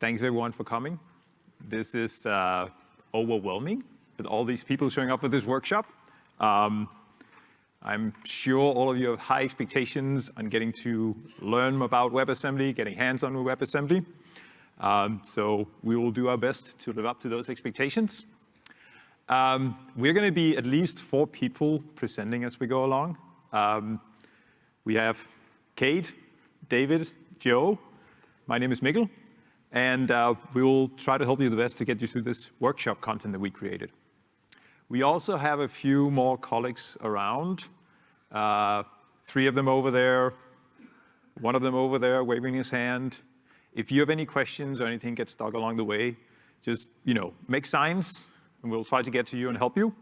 Thanks everyone for coming. This is uh, overwhelming with all these people showing up for this workshop. Um, I'm sure all of you have high expectations on getting to learn about WebAssembly, getting hands-on with WebAssembly. Um, so we will do our best to live up to those expectations. Um, we're going to be at least four people presenting as we go along. Um, we have Kate, David, Joe. My name is Mikkel, and uh, we will try to help you the best to get you through this workshop content that we created. We also have a few more colleagues around. Uh, three of them over there, one of them over there waving his hand. If you have any questions or anything gets stuck along the way, just, you know, make signs and we'll try to get to you and help you.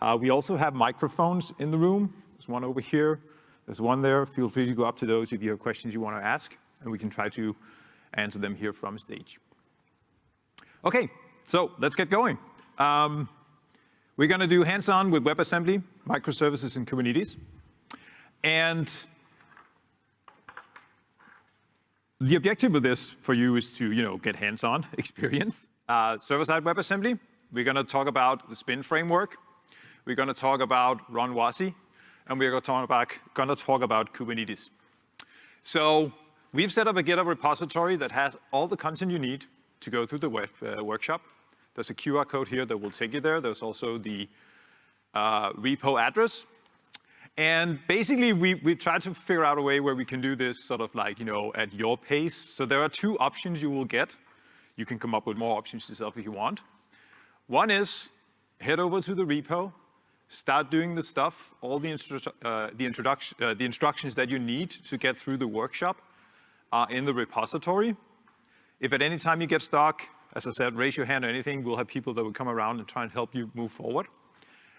Uh, we also have microphones in the room. There's one over here. There's one there. Feel free to go up to those if you have questions you want to ask, and we can try to answer them here from stage. Okay, so let's get going. Um, we're going to do hands-on with WebAssembly, microservices, and Kubernetes. And the objective of this for you is to, you know, get hands-on experience. Uh, Server-side WebAssembly, we're going to talk about the spin framework. We're going to talk about Run WASI, and we're going to talk about, going to talk about Kubernetes. So we've set up a GitHub repository that has all the content you need to go through the web, uh, workshop. There's a QR code here that will take you there. There's also the uh, repo address. And basically, we, we tried to figure out a way where we can do this sort of like, you know, at your pace. So there are two options you will get. You can come up with more options yourself if you want. One is head over to the repo, start doing the stuff, all the, instru uh, the, introduction, uh, the instructions that you need to get through the workshop are in the repository. If at any time you get stuck, as I said, raise your hand or anything, we'll have people that will come around and try and help you move forward.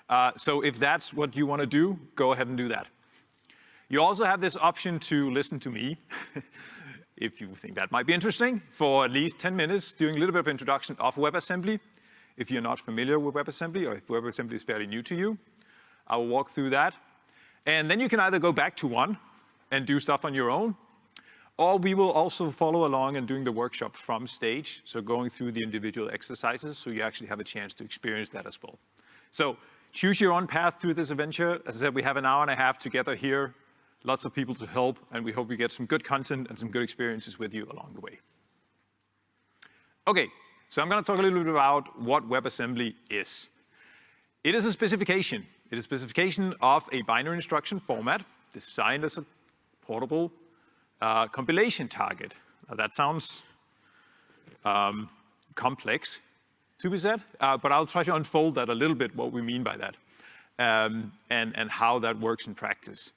Uh, so if that's what you want to do, go ahead and do that. You also have this option to listen to me, if you think that might be interesting, for at least 10 minutes, doing a little bit of introduction of WebAssembly, if you're not familiar with WebAssembly or if WebAssembly is fairly new to you. I will walk through that. And then you can either go back to one and do stuff on your own, or we will also follow along and doing the workshop from stage, so going through the individual exercises, so you actually have a chance to experience that as well. So choose your own path through this adventure. As I said, we have an hour and a half together here, lots of people to help, and we hope we get some good content and some good experiences with you along the way. Okay, so I'm going to talk a little bit about what WebAssembly is. It is a specification. It is a specification of a binary instruction format designed as a portable uh, compilation target. Now that sounds um, complex to be said, uh, but I'll try to unfold that a little bit, what we mean by that, um, and, and how that works in practice.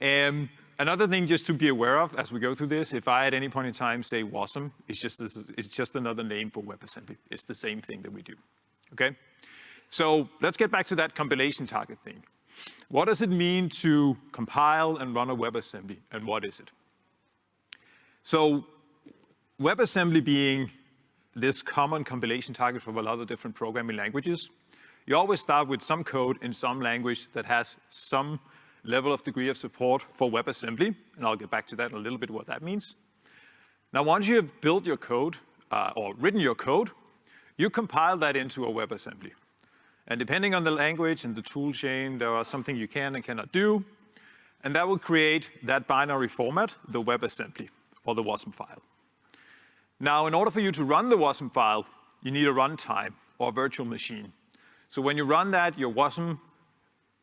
Um, Another thing just to be aware of as we go through this, if I at any point in time say WASM, it's just, it's just another name for WebAssembly. It's the same thing that we do, okay? So let's get back to that compilation target thing. What does it mean to compile and run a WebAssembly, and what is it? So WebAssembly being this common compilation target for a lot of different programming languages, you always start with some code in some language that has some level of degree of support for WebAssembly, and I'll get back to that in a little bit what that means. Now, once you have built your code, uh, or written your code, you compile that into a WebAssembly. And depending on the language and the tool chain, there are something you can and cannot do, and that will create that binary format, the WebAssembly, or the WASM file. Now, in order for you to run the WASM file, you need a runtime, or a virtual machine. So when you run that, your WASM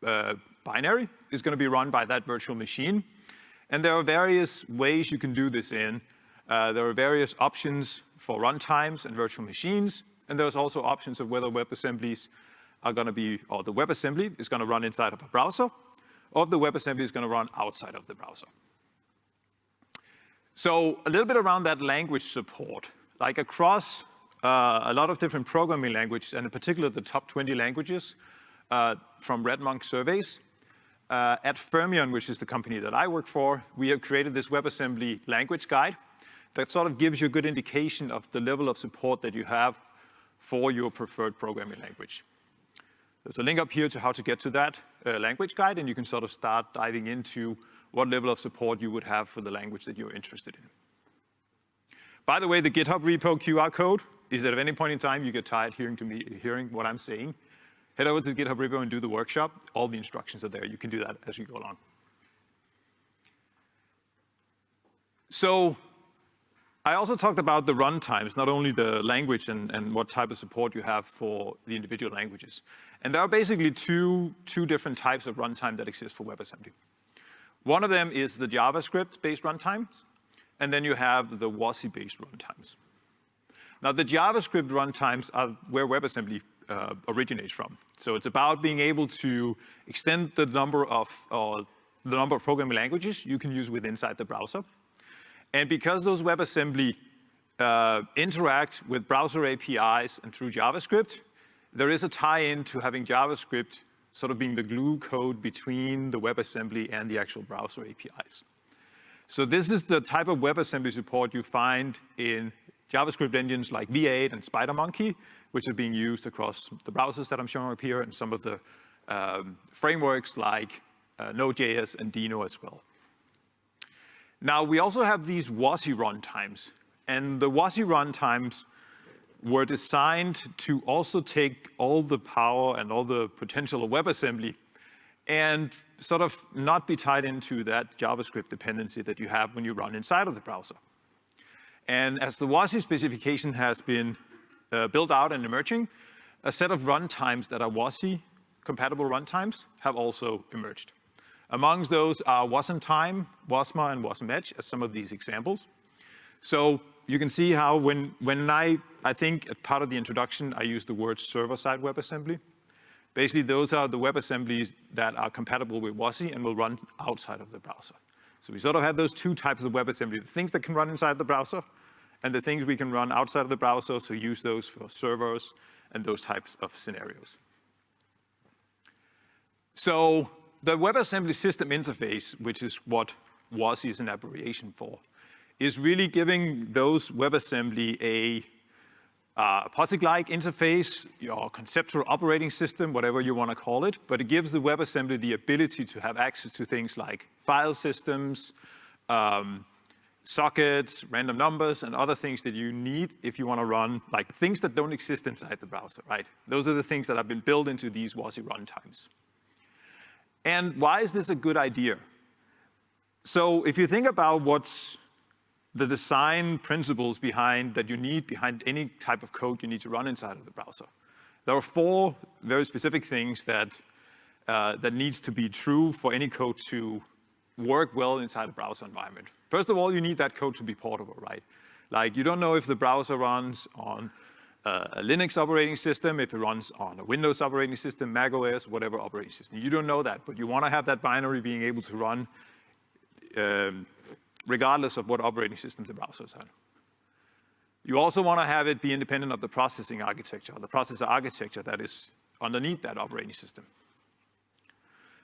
uh, binary is going to be run by that virtual machine. And there are various ways you can do this in. Uh, there are various options for runtimes and virtual machines. And there's also options of whether WebAssemblies are going to be, or the WebAssembly is going to run inside of a browser, or if the WebAssembly is going to run outside of the browser. So a little bit around that language support. Like across uh, a lot of different programming languages, and in particular the top 20 languages uh, from RedMonk surveys, uh, at Fermyon, which is the company that I work for, we have created this WebAssembly language guide that sort of gives you a good indication of the level of support that you have for your preferred programming language. There's a link up here to how to get to that uh, language guide, and you can sort of start diving into what level of support you would have for the language that you're interested in. By the way, the GitHub repo QR code is that at any point in time you get tired hearing to me, hearing what I'm saying, head over to the GitHub repo and do the workshop. All the instructions are there. You can do that as you go along. So I also talked about the runtimes, not only the language and, and what type of support you have for the individual languages. And there are basically two, two different types of runtime that exist for WebAssembly. One of them is the JavaScript-based runtimes, and then you have the WASI-based runtimes. Now, the JavaScript runtimes are where WebAssembly uh, originates from. So it's about being able to extend the number of, uh, the number of programming languages you can use within inside the browser. And because those WebAssembly uh, interact with browser APIs and through JavaScript, there is a tie-in to having JavaScript sort of being the glue code between the WebAssembly and the actual browser APIs. So this is the type of WebAssembly support you find in JavaScript engines like V8 and SpiderMonkey, which are being used across the browsers that I'm showing up here and some of the um, frameworks like uh, Node.js and Deno as well. Now, we also have these WASI runtimes, and the WASI runtimes were designed to also take all the power and all the potential of WebAssembly and sort of not be tied into that JavaScript dependency that you have when you run inside of the browser. And as the WASI specification has been uh, built out and emerging, a set of runtimes that are WASI compatible runtimes have also emerged. Amongst those are Wasm, and WasmEdge as some of these examples. So you can see how when, when I, I think at part of the introduction, I used the word server-side WebAssembly. Basically, those are the WebAssemblies that are compatible with WASI and will run outside of the browser. So we sort of have those two types of WebAssembly, the things that can run inside the browser and the things we can run outside of the browser, so use those for servers and those types of scenarios. So the WebAssembly system interface, which is what WASI is an abbreviation for, is really giving those WebAssembly a uh, POSIX-like interface, your conceptual operating system, whatever you want to call it, but it gives the WebAssembly the ability to have access to things like file systems, um, sockets, random numbers, and other things that you need if you want to run, like things that don't exist inside the browser, right? Those are the things that have been built into these WASI runtimes. And why is this a good idea? So if you think about what's the design principles behind that you need behind any type of code you need to run inside of the browser. There are four very specific things that, uh, that needs to be true for any code to work well inside a browser environment. First of all, you need that code to be portable, right? Like you don't know if the browser runs on a Linux operating system, if it runs on a Windows operating system, Mac OS, whatever operating system. You don't know that, but you want to have that binary being able to run um, regardless of what operating system the browser is on. You also want to have it be independent of the processing architecture, the processor architecture that is underneath that operating system.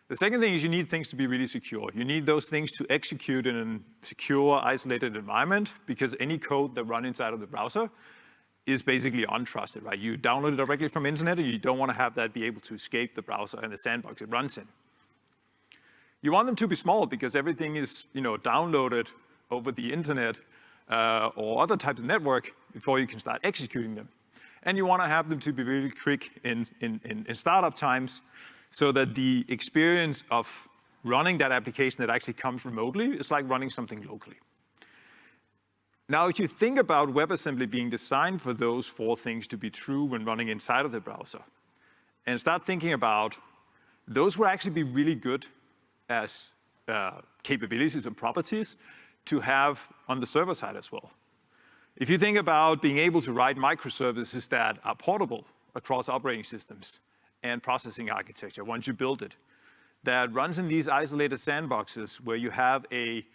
The second thing is you need things to be really secure. You need those things to execute in a secure, isolated environment because any code that runs inside of the browser is basically untrusted, right? You download it directly from internet and you don't want to have that be able to escape the browser and the sandbox it runs in. You want them to be small because everything is, you know, downloaded over the internet uh, or other types of network before you can start executing them. And you want to have them to be really quick in, in, in, in startup times so that the experience of running that application that actually comes remotely is like running something locally. Now, if you think about WebAssembly being designed for those four things to be true when running inside of the browser, and start thinking about those would actually be really good as uh, capabilities and properties to have on the server side as well. If you think about being able to write microservices that are portable across operating systems and processing architecture once you build it, that runs in these isolated sandboxes where you have a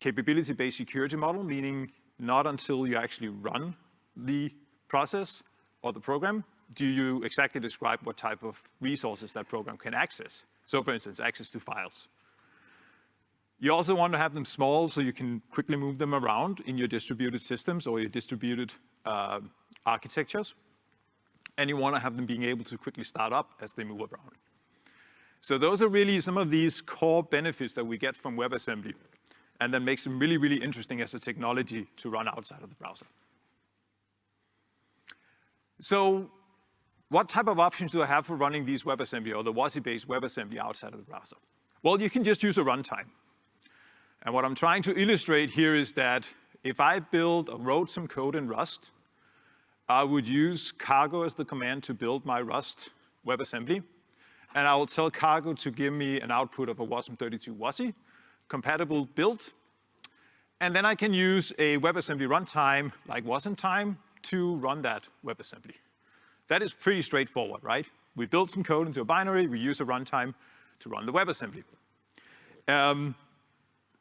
capability-based security model, meaning not until you actually run the process or the program do you exactly describe what type of resources that program can access. So for instance, access to files. You also want to have them small so you can quickly move them around in your distributed systems or your distributed uh, architectures. And you want to have them being able to quickly start up as they move around. So those are really some of these core benefits that we get from WebAssembly. and that makes them really, really interesting as a technology to run outside of the browser. So what type of options do I have for running these WebAssembly or the WASI-based WebAssembly outside of the browser? Well, you can just use a runtime. And what I'm trying to illustrate here is that if I build or wrote some code in Rust, I would use cargo as the command to build my Rust WebAssembly. And I will tell cargo to give me an output of a WASM32 WASI, compatible build. And then I can use a WebAssembly runtime like Wasmtime to run that WebAssembly. That is pretty straightforward, right? We build some code into a binary, we use a runtime to run the WebAssembly. Um,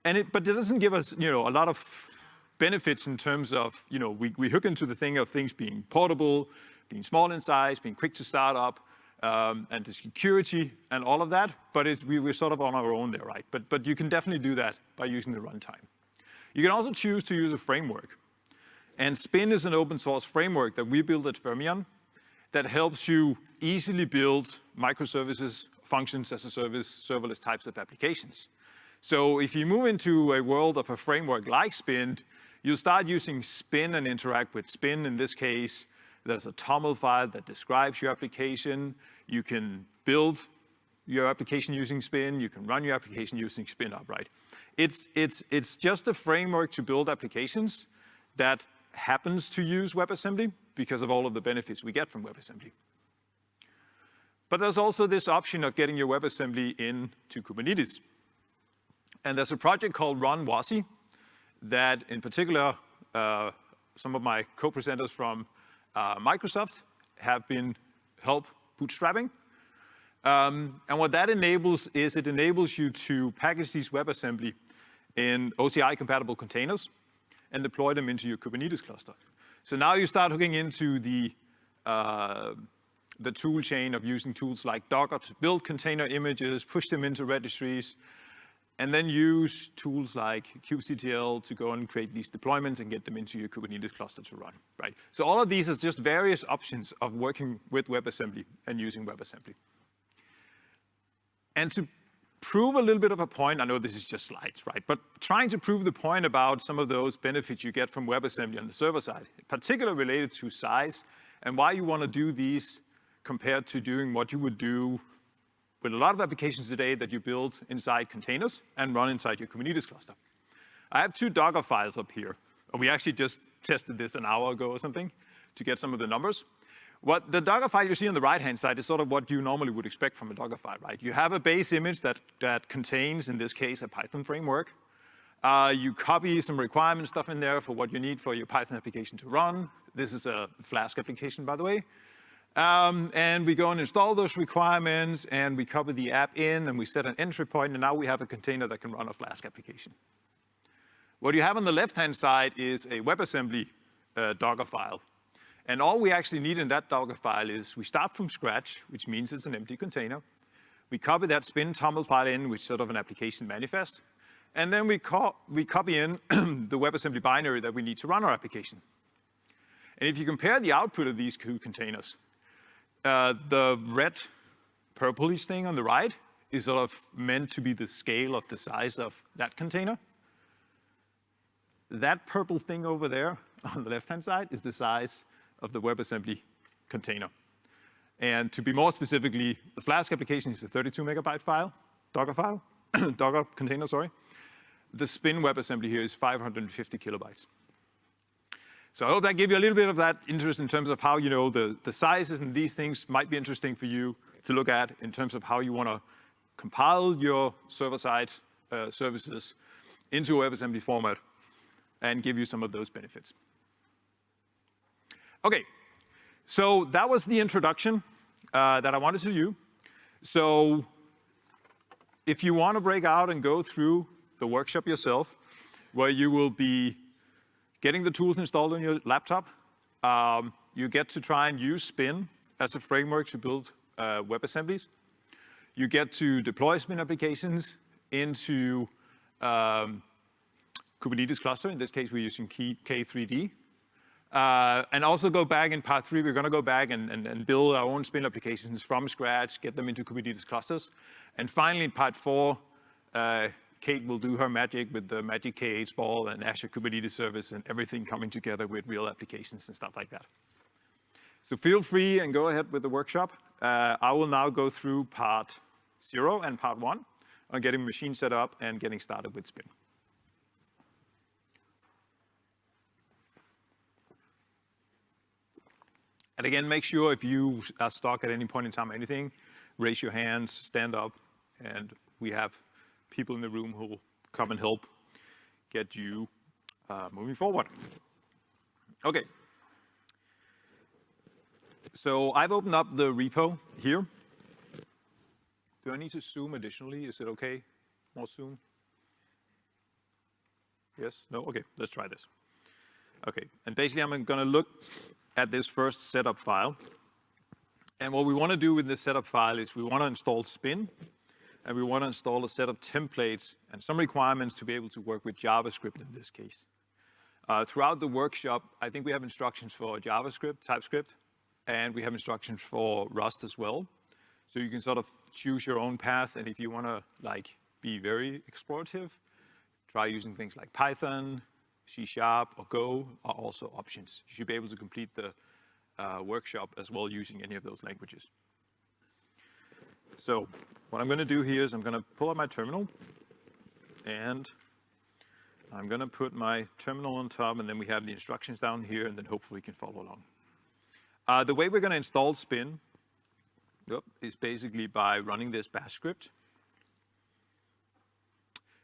and it, but it doesn't give us, you know, a lot of benefits in terms of, you know, we, we hook into the thing of things being portable, being small in size, being quick to start up, um, and the security and all of that, but we, we're sort of on our own there, right? But, but you can definitely do that by using the runtime. You can also choose to use a framework. And Spin is an open source framework that we built at Fermyon that helps you easily build microservices, functions as a service, serverless types of applications. So if you move into a world of a framework like Spin, you start using Spin and interact with Spin. In this case, there's a TOML file that describes your application. You can build your application using Spin. You can run your application using Spin upright. It's, it's, it's just a framework to build applications that happens to use WebAssembly because of all of the benefits we get from WebAssembly. But there's also this option of getting your WebAssembly into Kubernetes. And there's a project called Run WASI that in particular, uh, some of my co-presenters from uh, Microsoft have been help bootstrapping. Um, and what that enables is it enables you to package these WebAssembly in OCI-compatible containers and deploy them into your Kubernetes cluster. So now you start hooking into the, uh, the tool chain of using tools like Docker to build container images, push them into registries, and then use tools like kubectl to go and create these deployments and get them into your Kubernetes cluster to run, right? So all of these is just various options of working with WebAssembly and using WebAssembly. And to prove a little bit of a point, I know this is just slides, right? But trying to prove the point about some of those benefits you get from WebAssembly on the server side, particularly related to size and why you want to do these compared to doing what you would do with a lot of applications today that you build inside containers and run inside your Kubernetes cluster. I have two Docker files up here. We actually just tested this an hour ago or something to get some of the numbers. What the Docker file you see on the right-hand side is sort of what you normally would expect from a Docker file, right? You have a base image that, that contains, in this case, a Python framework. Uh, you copy some requirement stuff in there for what you need for your Python application to run. This is a Flask application, by the way. Um, and we go and install those requirements and we copy the app in and we set an entry point and now we have a container that can run a Flask application. What you have on the left-hand side is a WebAssembly uh, Docker file. And all we actually need in that Docker file is we start from scratch, which means it's an empty container. We copy that spin TOML file in, which is sort of an application manifest. And then we, co we copy in the WebAssembly binary that we need to run our application. And if you compare the output of these two containers, uh, the red purplish thing on the right is sort of meant to be the scale of the size of that container. That purple thing over there on the left-hand side is the size of the WebAssembly container. And to be more specifically, the Flask application is a 32 megabyte file, Docker file, Docker container, sorry. The Spin WebAssembly here is 550 kilobytes. So I hope that gave you a little bit of that interest in terms of how, you know, the, the sizes and these things might be interesting for you to look at in terms of how you want to compile your server-side uh, services into WebAssembly format and give you some of those benefits. Okay, so that was the introduction uh, that I wanted to do. So if you want to break out and go through the workshop yourself, where you will be getting the tools installed on your laptop. Um, you get to try and use Spin as a framework to build uh, WebAssemblies. You get to deploy Spin applications into um, Kubernetes cluster. In this case, we're using K3D. Uh, and also go back in part three, we're going to go back and, and, and, build our own Spin applications from scratch, get them into Kubernetes clusters. And finally, in part four, uh, Kate will do her magic with the Magic K8 ball and Azure Kubernetes service and everything coming together with real applications and stuff like that. So feel free and go ahead with the workshop. Uh, I will now go through part zero and part one on getting machine set up and getting started with Spin. And again, make sure if you are stuck at any point in time, anything, raise your hands, stand up, and we have people in the room who will come and help get you uh, moving forward. Okay. So I've opened up the repo here. Do I need to zoom additionally? Is it okay? More zoom? Yes? No? Okay, let's try this. Okay, and basically I'm gonna look at this first setup file. And what we want to do with this setup file is we want to install Spin, and we want to install a set of templates and some requirements to be able to work with JavaScript in this case. Uh, throughout the workshop, I think we have instructions for JavaScript, TypeScript, and we have instructions for Rust as well. So you can sort of choose your own path, and if you want to like be very explorative, try using things like Python, C Sharp or Go are also options. You should be able to complete the uh, workshop as well using any of those languages. So what I'm going to do here is I'm going to pull up my terminal and I'm going to put my terminal on top and then we have the instructions down here and then hopefully we can follow along. Uh, the way we're going to install Spin is basically by running this bash script.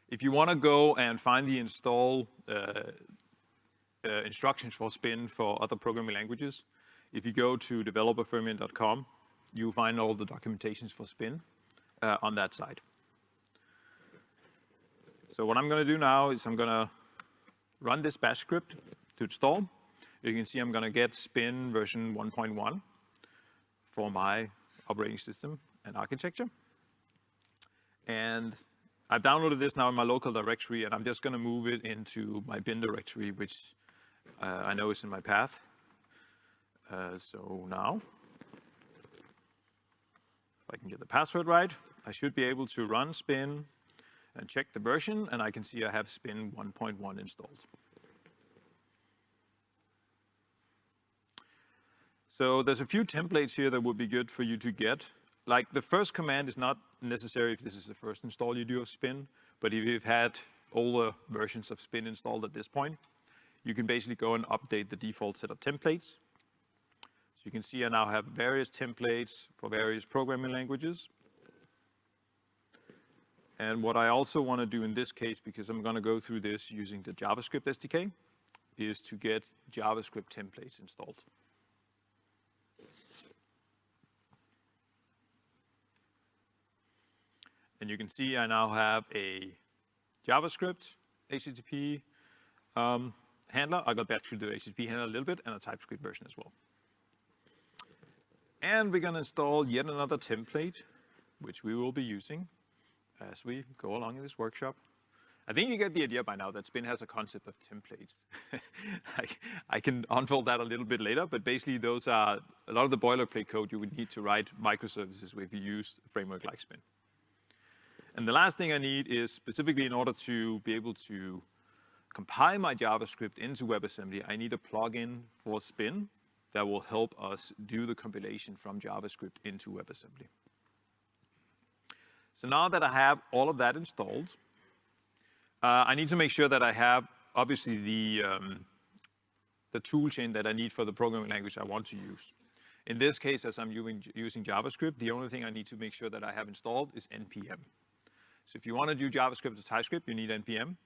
If you want to go and find the install uh, uh, instructions for Spin for other programming languages, if you go to developerfermyon.com, you'll find all the documentations for Spin uh, on that side. So what I'm going to do now is I'm going to run this bash script to install. You can see I'm going to get Spin version 1.1 for my operating system and architecture. And I've downloaded this now in my local directory, and I'm just going to move it into my bin directory, which uh, I know is in my path. Uh, so now, if I can get the password right, I should be able to run spin and check the version, and I can see I have spin 1.1 installed. So there's a few templates here that would be good for you to get like the first command is not necessary if this is the first install you do of Spin, but if you've had older versions of Spin installed at this point, you can basically go and update the default set of templates. So you can see I now have various templates for various programming languages. And what I also want to do in this case, because I'm going to go through this using the JavaScript SDK, is to get JavaScript templates installed. And you can see I now have a JavaScript HTTP um, handler. I got back to the HTTP handler a little bit and a TypeScript version as well. And we're going to install yet another template, which we will be using as we go along in this workshop. I think you get the idea by now that Spin has a concept of templates. I, I, can unfold that a little bit later, but basically those are a lot of the boilerplate code you would need to write microservices with if you use a framework like Spin. And the last thing I need is specifically in order to be able to compile my JavaScript into WebAssembly, I need a plugin for Spin that will help us do the compilation from JavaScript into WebAssembly. So now that I have all of that installed, uh, I need to make sure that I have obviously the, um, the tool chain that I need for the programming language I want to use. In this case, as I'm using, using JavaScript, the only thing I need to make sure that I have installed is NPM. So if you want to do JavaScript or TypeScript, you need NPM.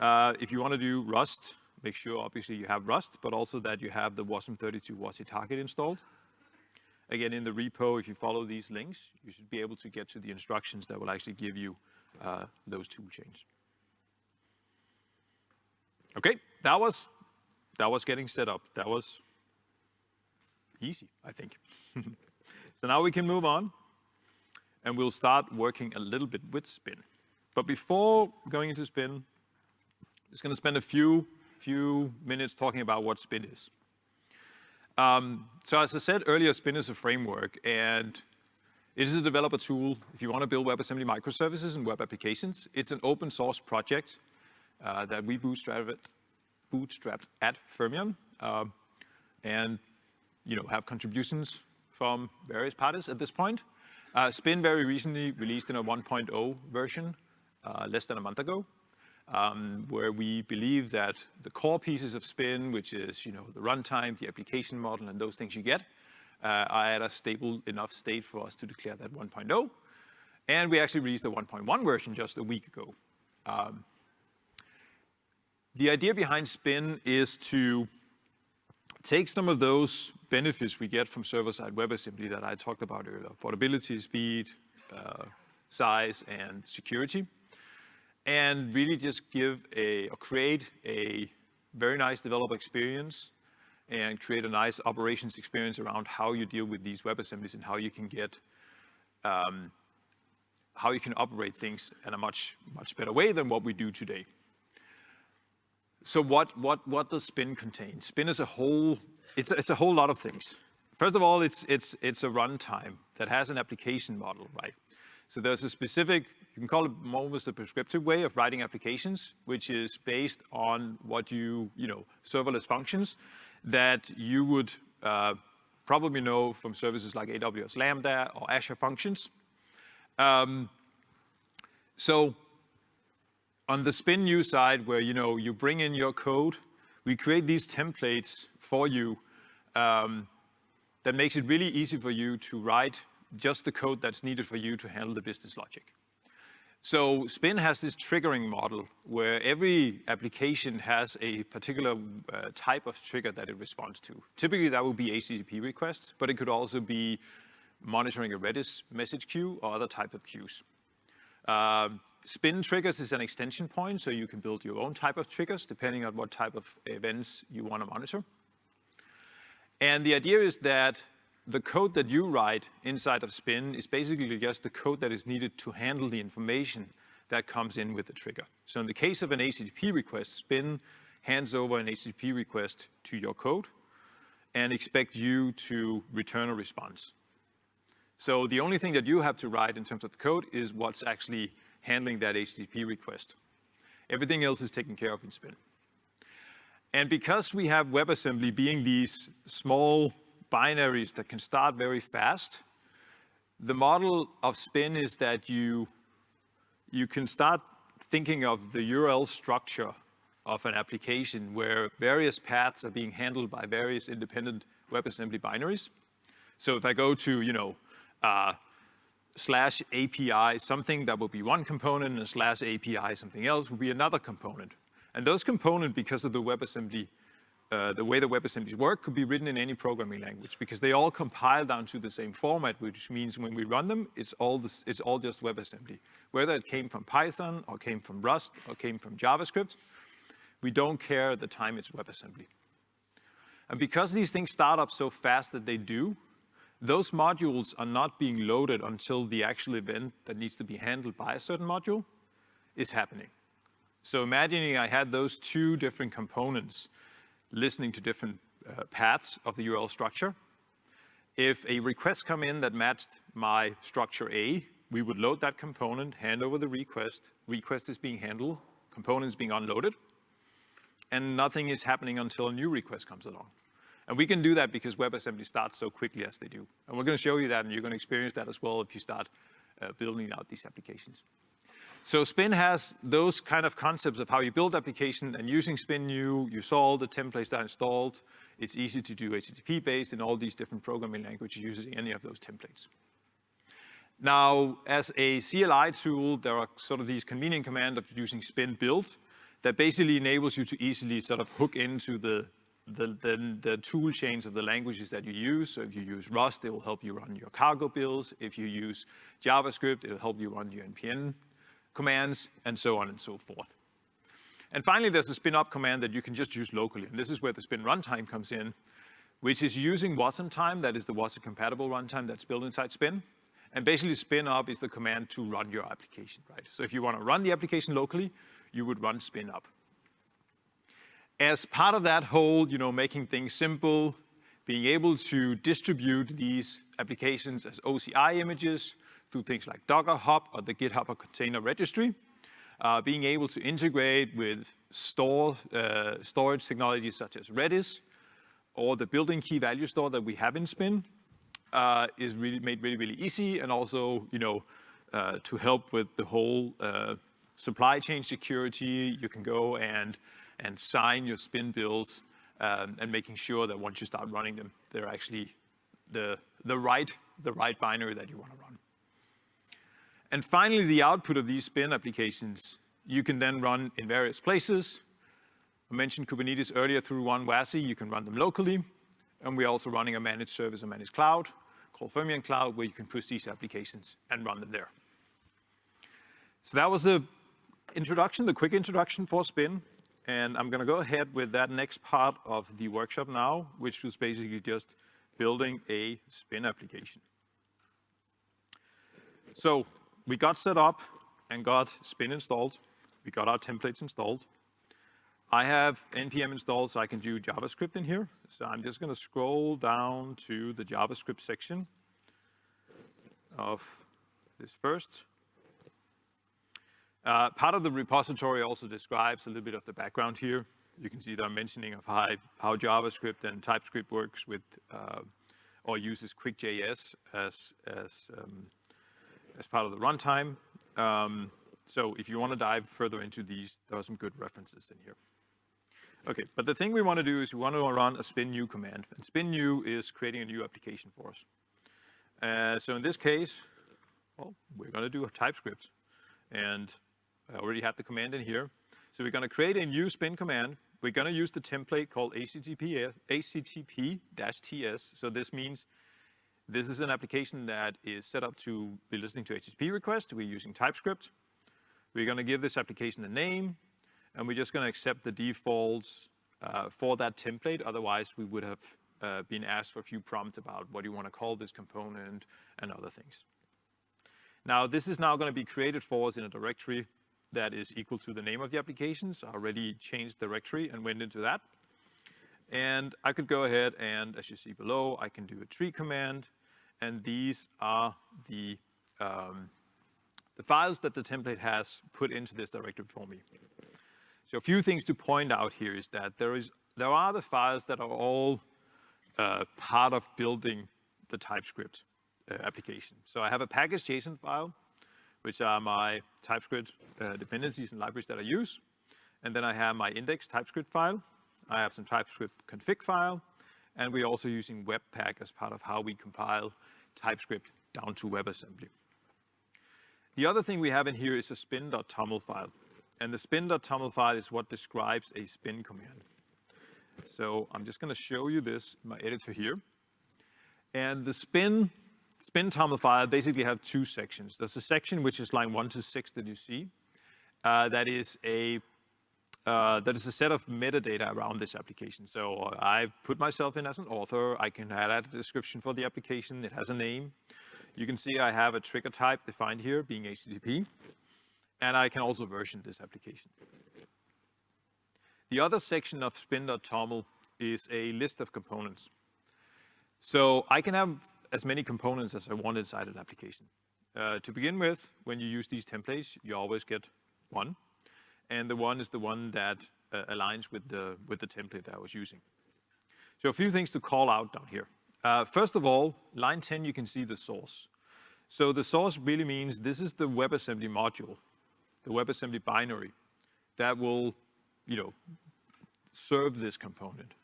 Uh, if you want to do Rust, make sure obviously you have Rust, but also that you have the wasm32 WASI target installed. Again, in the repo, if you follow these links, you should be able to get to the instructions that will actually give you uh, those tool chains. Okay, that was, that was getting set up. That was easy, I think. so now we can move on and we'll start working a little bit with spin. But before going into spin, I'm just going to spend a few, few minutes talking about what spin is. Um, so as I said earlier, spin is a framework, and It is a developer tool if you want to build WebAssembly microservices and web applications. It's an open source project uh, that we bootstrapped, bootstrapped at Fermyon uh, and you know, have contributions from various parties at this point. Uh, Spin very recently released in a 1.0 version uh, less than a month ago, um, where we believe that the core pieces of Spin, which is you know, the runtime, the application model, and those things you get, uh, are at a stable enough state for us to declare that 1.0. And we actually released a 1.1 version just a week ago. Um, the idea behind Spin is to take some of those benefits we get from server-side WebAssembly that I talked about earlier, portability, speed, uh, size, and security, and really just give a, or create a very nice developer experience and create a nice operations experience around how you deal with these WebAssemblies and how you can get, um, how you can operate things in a much, much better way than what we do today. So what, what, what does Spin contain? Spin is a whole, it's, it's a whole lot of things. First of all, it's, it's, it's a runtime that has an application model, right? So there's a specific, you can call it almost a prescriptive way of writing applications, which is based on what you, you know, serverless functions that you would uh, probably know from services like AWS Lambda or Azure Functions. Um, so on the spin new side where you know you bring in your code, we create these templates for you um, that makes it really easy for you to write just the code that's needed for you to handle the business logic. So Spin has this triggering model where every application has a particular uh, type of trigger that it responds to. Typically that would be HTTP requests, but it could also be monitoring a Redis message queue or other type of queues. Um, spin triggers is an extension point, so you can build your own type of triggers depending on what type of events you want to monitor. And the idea is that the code that you write inside of Spin is basically just the code that is needed to handle the information that comes in with the trigger. So in the case of an HTTP request, Spin hands over an HTTP request to your code and expect you to return a response. So the only thing that you have to write in terms of the code is what's actually handling that HTTP request. Everything else is taken care of in Spin. And because we have WebAssembly being these small binaries that can start very fast, the model of Spin is that you, you can start thinking of the URL structure of an application where various paths are being handled by various independent WebAssembly binaries. So if I go to, you know, uh, slash API, something that will be one component, and slash API, something else, will be another component. And those components, because of the WebAssembly, uh, the way the WebAssemblies work, could be written in any programming language, because they all compile down to the same format, which means when we run them, it's all, this, it's all just WebAssembly. Whether it came from Python, or came from Rust, or came from JavaScript, we don't care the time it's WebAssembly. And because these things start up so fast that they do, those modules are not being loaded until the actual event that needs to be handled by a certain module is happening. So imagining I had those two different components listening to different uh, paths of the URL structure. If a request come in that matched my structure A, we would load that component, hand over the request, request is being handled, component is being unloaded, and nothing is happening until a new request comes along. And we can do that because WebAssembly starts so quickly as they do. And we're going to show you that, and you're going to experience that as well if you start uh, building out these applications. So Spin has those kind of concepts of how you build application and using Spin New, you saw all the templates that are installed. It's easy to do HTTP based in all these different programming languages using any of those templates. Now, as a CLI tool, there are sort of these convenient command of using spin build that basically enables you to easily sort of hook into the the, the, the, tool chains of the languages that you use. So if you use Rust, it will help you run your cargo builds. If you use JavaScript, it'll help you run your NPM commands, and so on and so forth. And finally, there's a spin up command that you can just use locally. And this is where the spin runtime comes in, which is using Wasmtime, that is the Watson compatible runtime that's built inside spin. And basically spin up is the command to run your application, right? So if you want to run the application locally, you would run spin up. As part of that whole, you know, making things simple, being able to distribute these applications as OCI images through things like Docker Hub or the GitHub or Container Registry, uh, being able to integrate with store, uh, storage technologies such as Redis or the built-in key value store that we have in Spin uh, is really made really, really easy and also, you know, uh, to help with the whole uh, supply chain security, you can go and, and sign your Spin builds um, and making sure that once you start running them, they're actually the, the, right, the right binary that you want to run. And finally, the output of these spin applications, you can then run in various places. I mentioned Kubernetes earlier through Run WASI, you can run them locally. And we're also running a managed service, a managed cloud called Fermyon Cloud, where you can push these applications and run them there. So that was the introduction, the quick introduction for Spin. And I'm gonna go ahead with that next part of the workshop now, which was basically just building a Spin application. So we got set up and got Spin installed. We got our templates installed. I have NPM installed so I can do JavaScript in here. So I'm just gonna scroll down to the JavaScript section of this first. Uh, part of the repository also describes a little bit of the background here. You can see that I'm mentioning of how, how JavaScript and TypeScript works with, uh, or uses QuickJS as, as, um, as part of the runtime. Um, so if you want to dive further into these, there are some good references in here. Okay, but the thing we want to do is we want to run a spin new command. And spin new is creating a new application for us. Uh, so in this case, well, we're going to do a TypeScript. And I already have the command in here. So we're going to create a new spin command. We're going to use the template called HTTP, HTTP-TS. So this means this is an application that is set up to be listening to HTTP requests. We're using TypeScript. We're going to give this application a name, and we're just going to accept the defaults uh, for that template. Otherwise, we would have uh, been asked for a few prompts about what do you want to call this component and other things. Now, this is now going to be created for us in a directory that is equal to the name of the application. So I already changed directory and went into that. And I could go ahead and, as you see below, I can do a tree command. And these are the, um, the files that the template has put into this directory for me. So a few things to point out here is that there, is, there are the files that are all uh, part of building the TypeScript uh, application. So I have a package.json file which are my TypeScript uh, dependencies and libraries that I use. And then I have my index TypeScript file. I have some TypeScript config file. And we're also using Webpack as part of how we compile TypeScript down to WebAssembly. The other thing we have in here is a spin.toml file. And the spin.toml file is what describes a spin command. So I'm just going to show you this in my editor here. And the spin spin toml file basically have two sections. There's a section which is line one to six that you see. Uh, that is a uh, that is a set of metadata around this application. So I put myself in as an author. I can add a description for the application. It has a name. You can see I have a trigger type defined here, being HTTP. And I can also version this application. The other section of spin.toml is a list of components. So I can have as many components as I want inside an application. Uh, to begin with, when you use these templates, you always get one. And the one is the one that uh, aligns with the, with the template that I was using. So a few things to call out down here. Uh, first of all, line 10, you can see the source. So the source really means this is the WebAssembly module, the WebAssembly binary that will, you know, serve this component.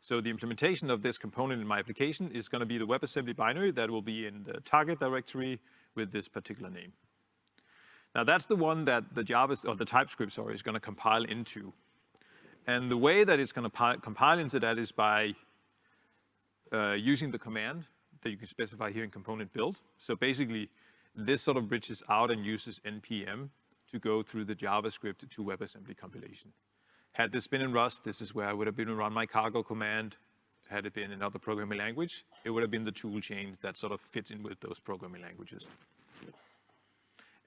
So the implementation of this component in my application is going to be the WebAssembly binary that will be in the target directory with this particular name. Now that's the one that the Java, or the TypeScript, sorry, is going to compile into. And the way that it's going to compile into that is by uh, using the command that you can specify here in component build. So basically, this sort of bridges out and uses NPM to go through the JavaScript to WebAssembly compilation. Had this been in Rust, this is where I would have been run my cargo command. Had it been another programming language, it would have been the tool chain that sort of fits in with those programming languages.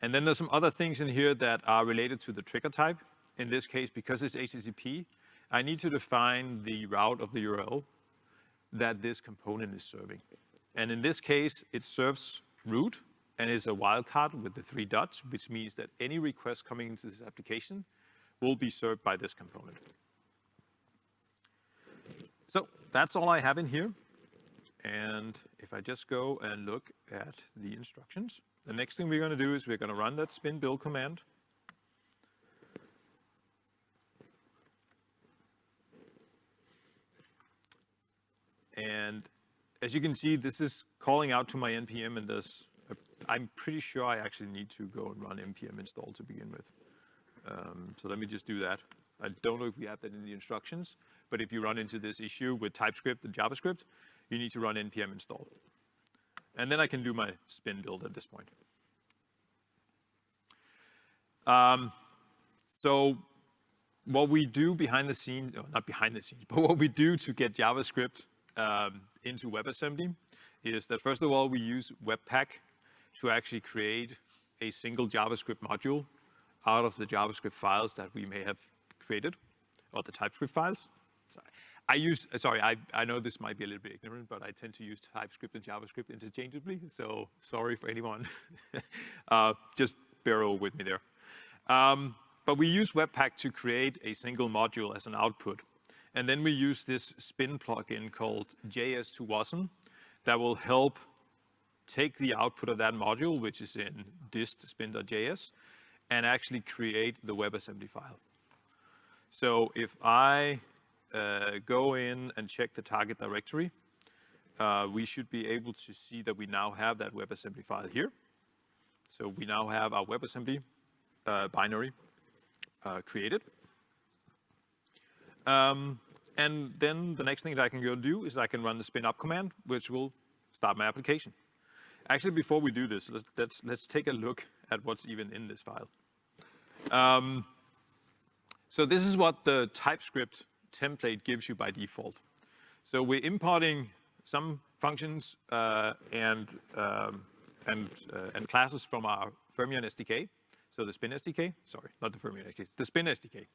And then there's some other things in here that are related to the trigger type. In this case, because it's HTTP, I need to define the route of the URL that this component is serving. And in this case, it serves root and is a wildcard with the three dots, which means that any request coming into this application will be served by this component. So that's all I have in here. And if I just go and look at the instructions, the next thing we're going to do is we're going to run that spin build command. And as you can see, this is calling out to my NPM and this, I'm pretty sure I actually need to go and run npm install to begin with. Um, so let me just do that. I don't know if we have that in the instructions, but if you run into this issue with TypeScript and JavaScript, you need to run npm install. And then I can do my spin build at this point. Um, so what we do behind the scenes, oh, not behind the scenes, but what we do to get JavaScript um, into WebAssembly is that first of all, we use Webpack to actually create a single JavaScript module out of the JavaScript files that we may have created, or the TypeScript files. Sorry. I use, sorry, I, I know this might be a little bit ignorant, but I tend to use TypeScript and JavaScript interchangeably, so sorry for anyone. uh, just bear with me there. Um, but we use Webpack to create a single module as an output. And then we use this spin plugin called JS to WASM that will help take the output of that module, which is in dist spin.js, and actually create the WebAssembly file. So if I uh, go in and check the target directory, uh, we should be able to see that we now have that WebAssembly file here. So we now have our WebAssembly uh, binary uh, created. Um, and then the next thing that I can go do is I can run the spin up command, which will start my application. Actually, before we do this, let's, let's, let's take a look at what's even in this file. Um, so this is what the TypeScript template gives you by default. So we're importing some functions uh, and, um, and, uh, and classes from our Fermyon SDK. So the Spin SDK, sorry, not the Fermyon SDK, the Spin SDK.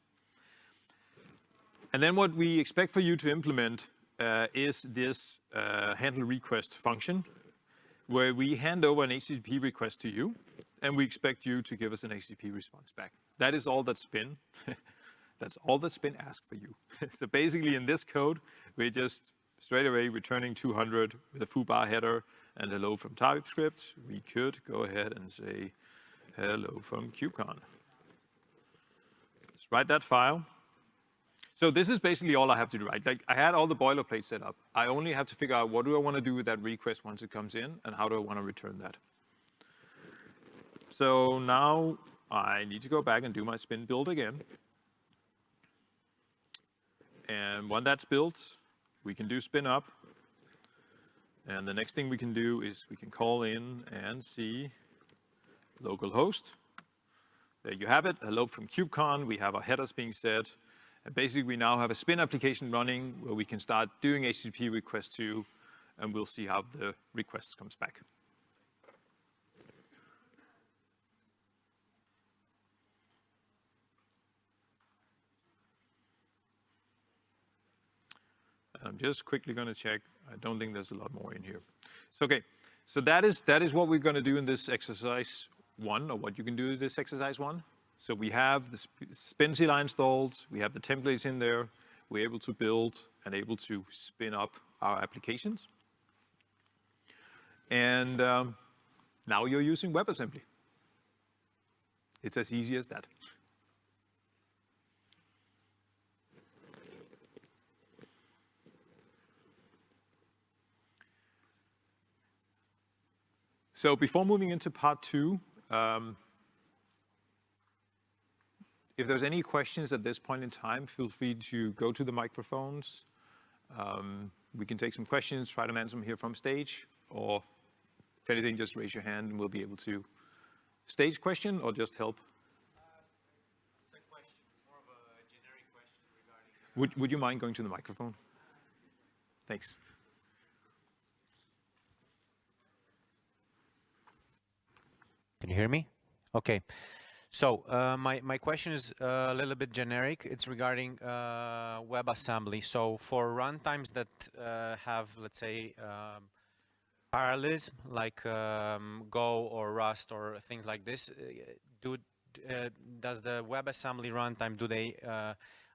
And then what we expect for you to implement uh, is this uh, handle request function, where we hand over an HTTP request to you, and we expect you to give us an HTTP response back. That is all that Spin, that's all that Spin asks for you. so basically in this code, we're just straight away returning 200 with a foobar header and hello from TypeScript. We could go ahead and say hello from KubeCon. Let's write that file. So this is basically all I have to do, right? Like I had all the boilerplate set up. I only have to figure out what do I want to do with that request once it comes in and how do I want to return that. So now I need to go back and do my spin build again. And when that's built, we can do spin up. And the next thing we can do is we can call in and see localhost. There you have it, hello from KubeCon. We have our headers being set. And basically, we now have a spin application running where we can start doing HTTP requests to, and we'll see how the request comes back. I'm just quickly going to check. I don't think there's a lot more in here. So, okay. So that is, that is what we're going to do in this exercise one, or what you can do in this exercise one. So we have the SpinZilla installed, we have the templates in there, we're able to build and able to spin up our applications. And um, now you're using WebAssembly. It's as easy as that. So before moving into part two, um, if there's any questions at this point in time, feel free to go to the microphones. Um, we can take some questions, try to answer them here from stage, or if anything, just raise your hand and we'll be able to stage question or just help. Would, would you mind going to the microphone? Thanks. Can you hear me? Okay. So uh, my, my question is uh, a little bit generic. It's regarding uh, WebAssembly. So for runtimes that uh, have, let's say, um, parallelism, like um, Go or Rust or things like this, uh, do, uh, does the WebAssembly runtime, do they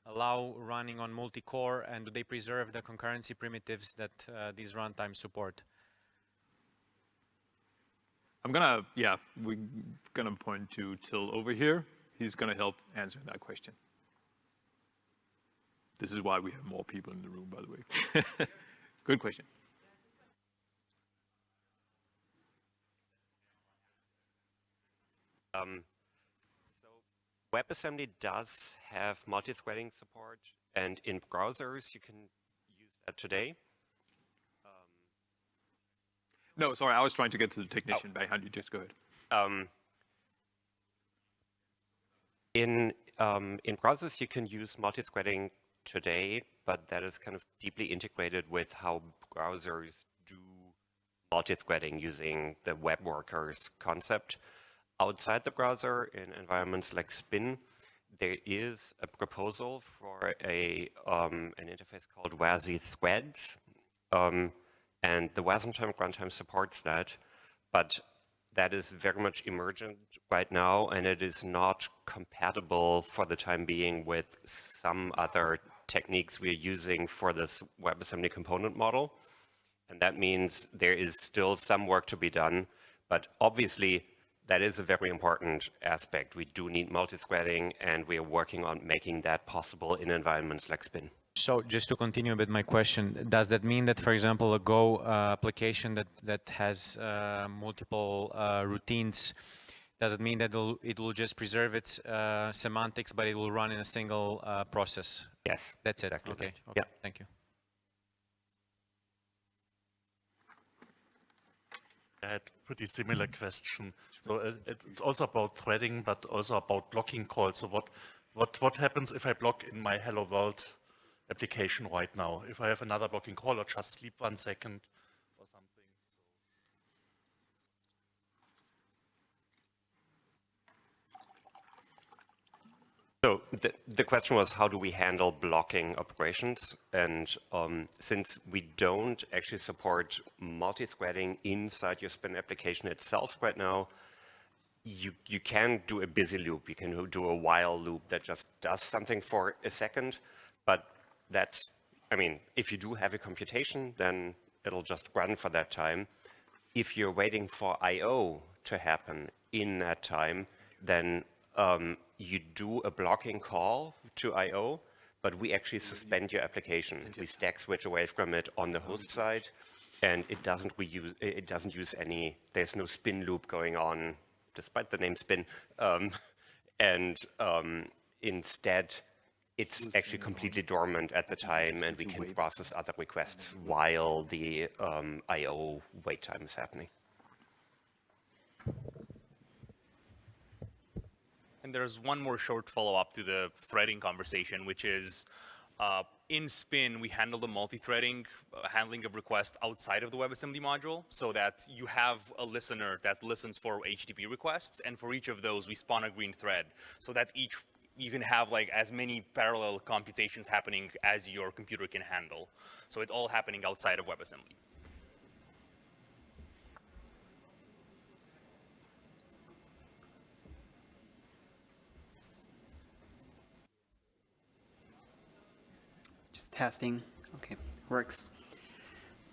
allow running on multi-core and do they preserve the concurrency primitives that these runtimes support? I'm gonna, yeah, we're gonna point to Till over here. He's gonna help answer that question. This is why we have more people in the room, by the way. Good question. Um, so WebAssembly does have multi-threading support, and in browsers you can use that today. No, sorry, I was trying to get to the technician oh. behind you. Just go ahead. Um, in um, in browsers, you can use multi-threading today, but that is kind of deeply integrated with how browsers do multi-threading using the web workers concept. Outside the browser, in environments like Spin, there is a proposal for a um, an interface called WASI Threads. Um, and the Wasmtime runtime supports that, but that is very much emergent right now, and it is not compatible for the time being with some other techniques we're using for this WebAssembly component model. And that means there is still some work to be done, but obviously that is a very important aspect. We do need multi-threading, and we are working on making that possible in environments like Spin. So just to continue a bit my question, does that mean that, for example, a Go uh, application that, that has uh, multiple uh, routines, does it mean that it'll, it will just preserve its uh, semantics, but it will run in a single uh, process? Yes. That's exactly it. Okay. Right. okay. Yeah. Thank you. I had a pretty similar question. So uh, it's also about threading, but also about blocking calls. So what, what, what happens if I block in my hello world application right now. If I have another blocking call or just sleep one second or something. So the, the question was, how do we handle blocking operations? And um, since we don't actually support multi-threading inside your Spin application itself right now, you, you can do a busy loop. You can do a while loop that just does something for a second, but that's, I mean, if you do have a computation, then it'll just run for that time. If you're waiting for I.O. to happen in that time, then um, you do a blocking call to I.O., but we actually suspend your application. We stack switch away from it on the host side, and it doesn't reuse, it doesn't use any, there's no spin loop going on, despite the name spin. Um, and um, instead, it's actually completely dormant at the time and we can process other requests while the um, I.O. wait time is happening. And there's one more short follow-up to the threading conversation, which is uh, in Spin, we handle the multi-threading uh, handling of requests outside of the WebAssembly module so that you have a listener that listens for HTTP requests, and for each of those, we spawn a green thread so that each you can have like as many parallel computations happening as your computer can handle. So it's all happening outside of WebAssembly. Just testing. Okay, works.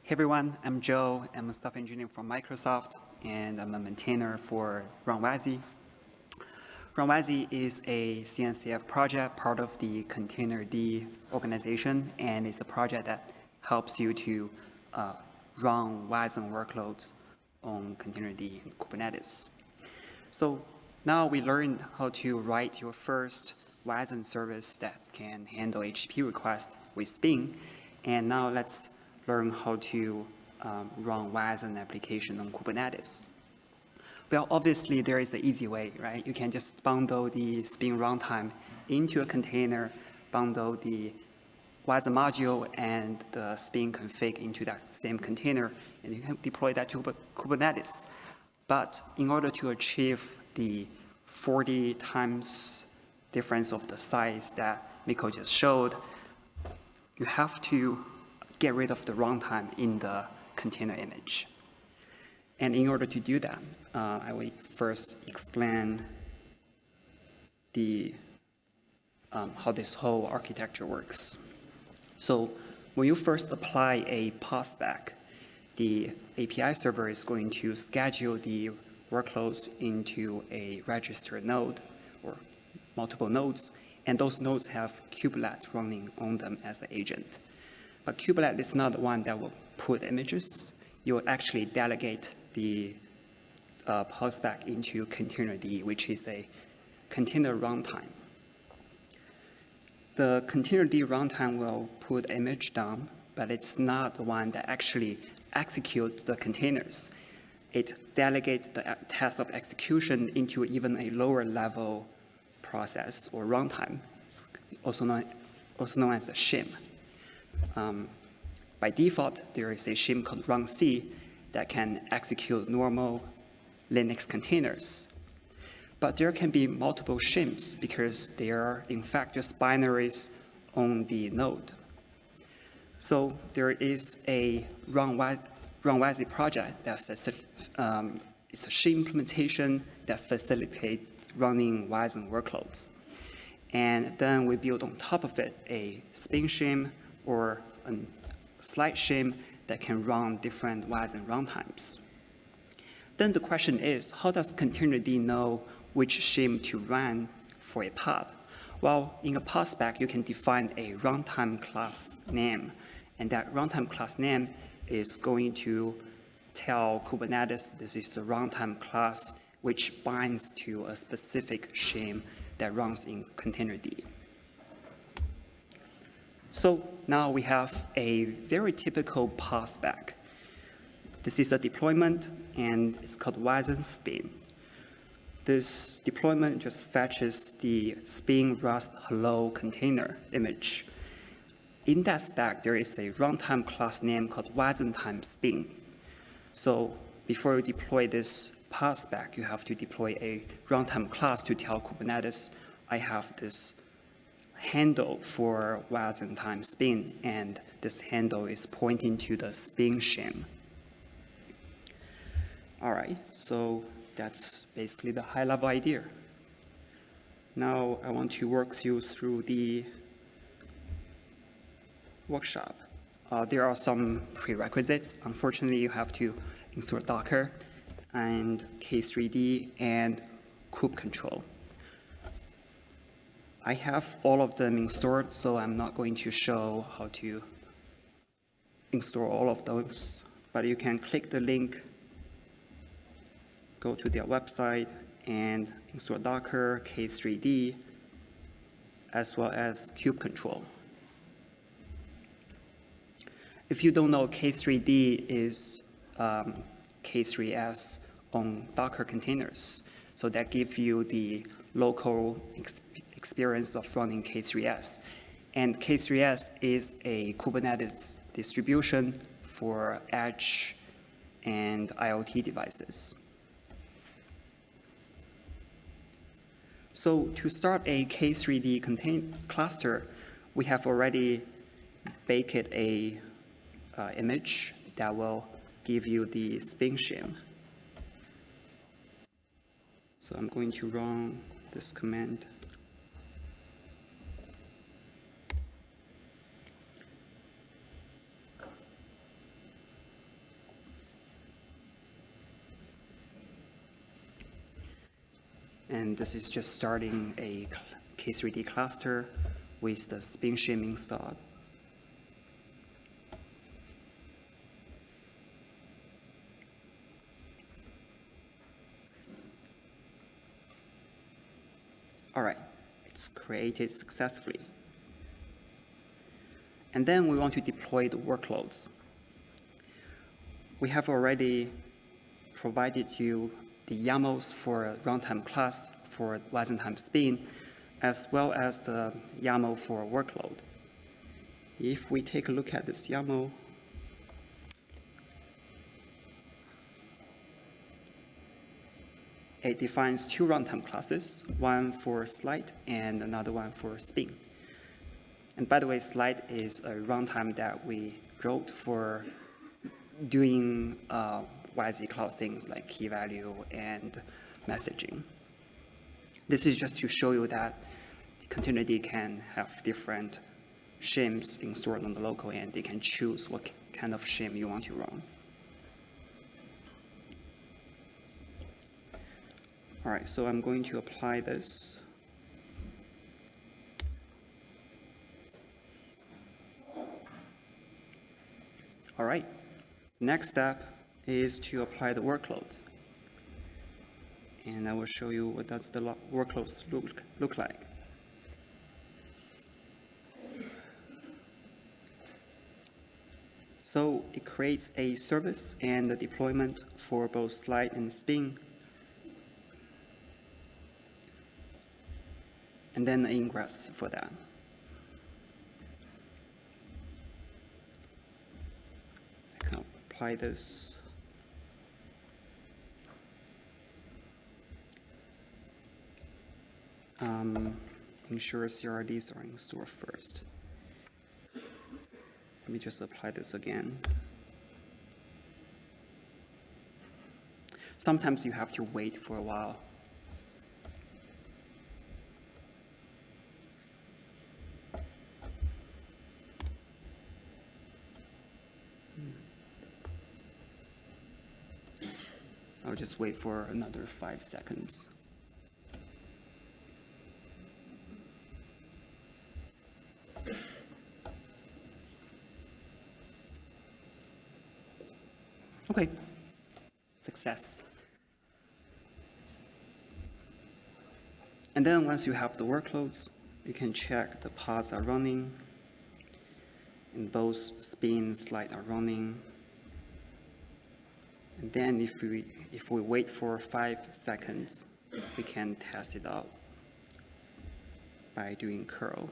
Hey everyone, I'm Joe. I'm a software engineer from Microsoft, and I'm a maintainer for RunWASI, RunWASI is a CNCF project, part of the Containerd organization, and it's a project that helps you to uh, run WASM workloads on Containerd and Kubernetes. So now we learned how to write your first WASM service that can handle HTTP requests with Spin, and now let's learn how to um, run WASM application on Kubernetes. Well, obviously there is an easy way, right? You can just bundle the Spin runtime into a container, bundle the WASM module and the Spin config into that same container, and you can deploy that to Kubernetes. But in order to achieve the 40 times difference of the size that Mikkel just showed, you have to get rid of the runtime in the container image. And in order to do that, uh, I will first explain the, um, how this whole architecture works. So when you first apply a pod spec, the API server is going to schedule the workloads into a registered node or multiple nodes, and those nodes have kubelet running on them as an agent. But kubelet is not the one that will put images. You will actually delegate the uh, pod spec into containerd, which is a container runtime. The containerd runtime will put image down, but it's not the one that actually executes the containers. It delegates the task of execution into even a lower level process or runtime, also known, also known as a shim. Um, by default, there is a shim called runc that can execute normal Linux containers. But there can be multiple shims because they are, in fact, just binaries on the node. So there is a runwasi project that um, it's a shim implementation that facilitates running Wasm workloads. And then we build on top of it a spin shim or a Slight shim that can run different Wasm runtimes. Then the question is, how does containerd know which shim to run for a pod? Well, in a pod spec, you can define a runtime class name, and that runtime class name is going to tell Kubernetes this is the runtime class which binds to a specific shim that runs in containerd. So now we have a very typical pod spec. This is a deployment, and it's called Wasm spin. This deployment just fetches the spin rust hello container image. In that stack, there is a runtime class name called Wasmtime spin. So before you deploy this pod spec, you have to deploy a runtime class to tell Kubernetes, I have this handle for Wasmtime spin, and this handle is pointing to the spin shim. All right, so that's basically the high-level idea. Now I want to walk you through the workshop. Uh, there are some prerequisites. Unfortunately, you have to install Docker and K3D and kube control. I have all of them installed, so I'm not going to show how to install all of those, but you can click the link go to their website and install Docker, K3D, as well as kube control. If you don't know, K3D is um, K3S on Docker containers. So that gives you the local ex experience of running K3S. And K3S is a Kubernetes distribution for edge and IoT devices. So to start a K3D contain cluster, we have already baked a uh, image that will give you the spin shim. So I'm going to run this command. And this is just starting a K3D cluster with the spin shim installed. All right, it's created successfully. And then we want to deploy the workloads. We have already provided you the YAMLs for runtime class for Wasmtime spin, as well as the YAML for workload. If we take a look at this YAML, it defines two runtime classes, one for Slight and another one for spin. And by the way, Slight is a runtime that we wrote for doing uh, YZ cloud things like key value and messaging. This is just to show you that containerd can have different shims installed on the local end. They can choose what kind of shim you want to run. All right, so I'm going to apply this. All right, next step is to apply the workloads. And I will show you what does the lo- workloads look, look like. So it creates a service and a deployment for both Slight and spin. And then the ingress for that. I can apply this. Um, ensure CRDs are installed first. Let me just apply this again. Sometimes you have to wait for a while. I'll just wait for another five seconds. Okay, success. And then once you have the workloads, you can check the pods are running, and both spin Slight are running. And then if we, if we wait for five seconds, we can test it out by doing curl.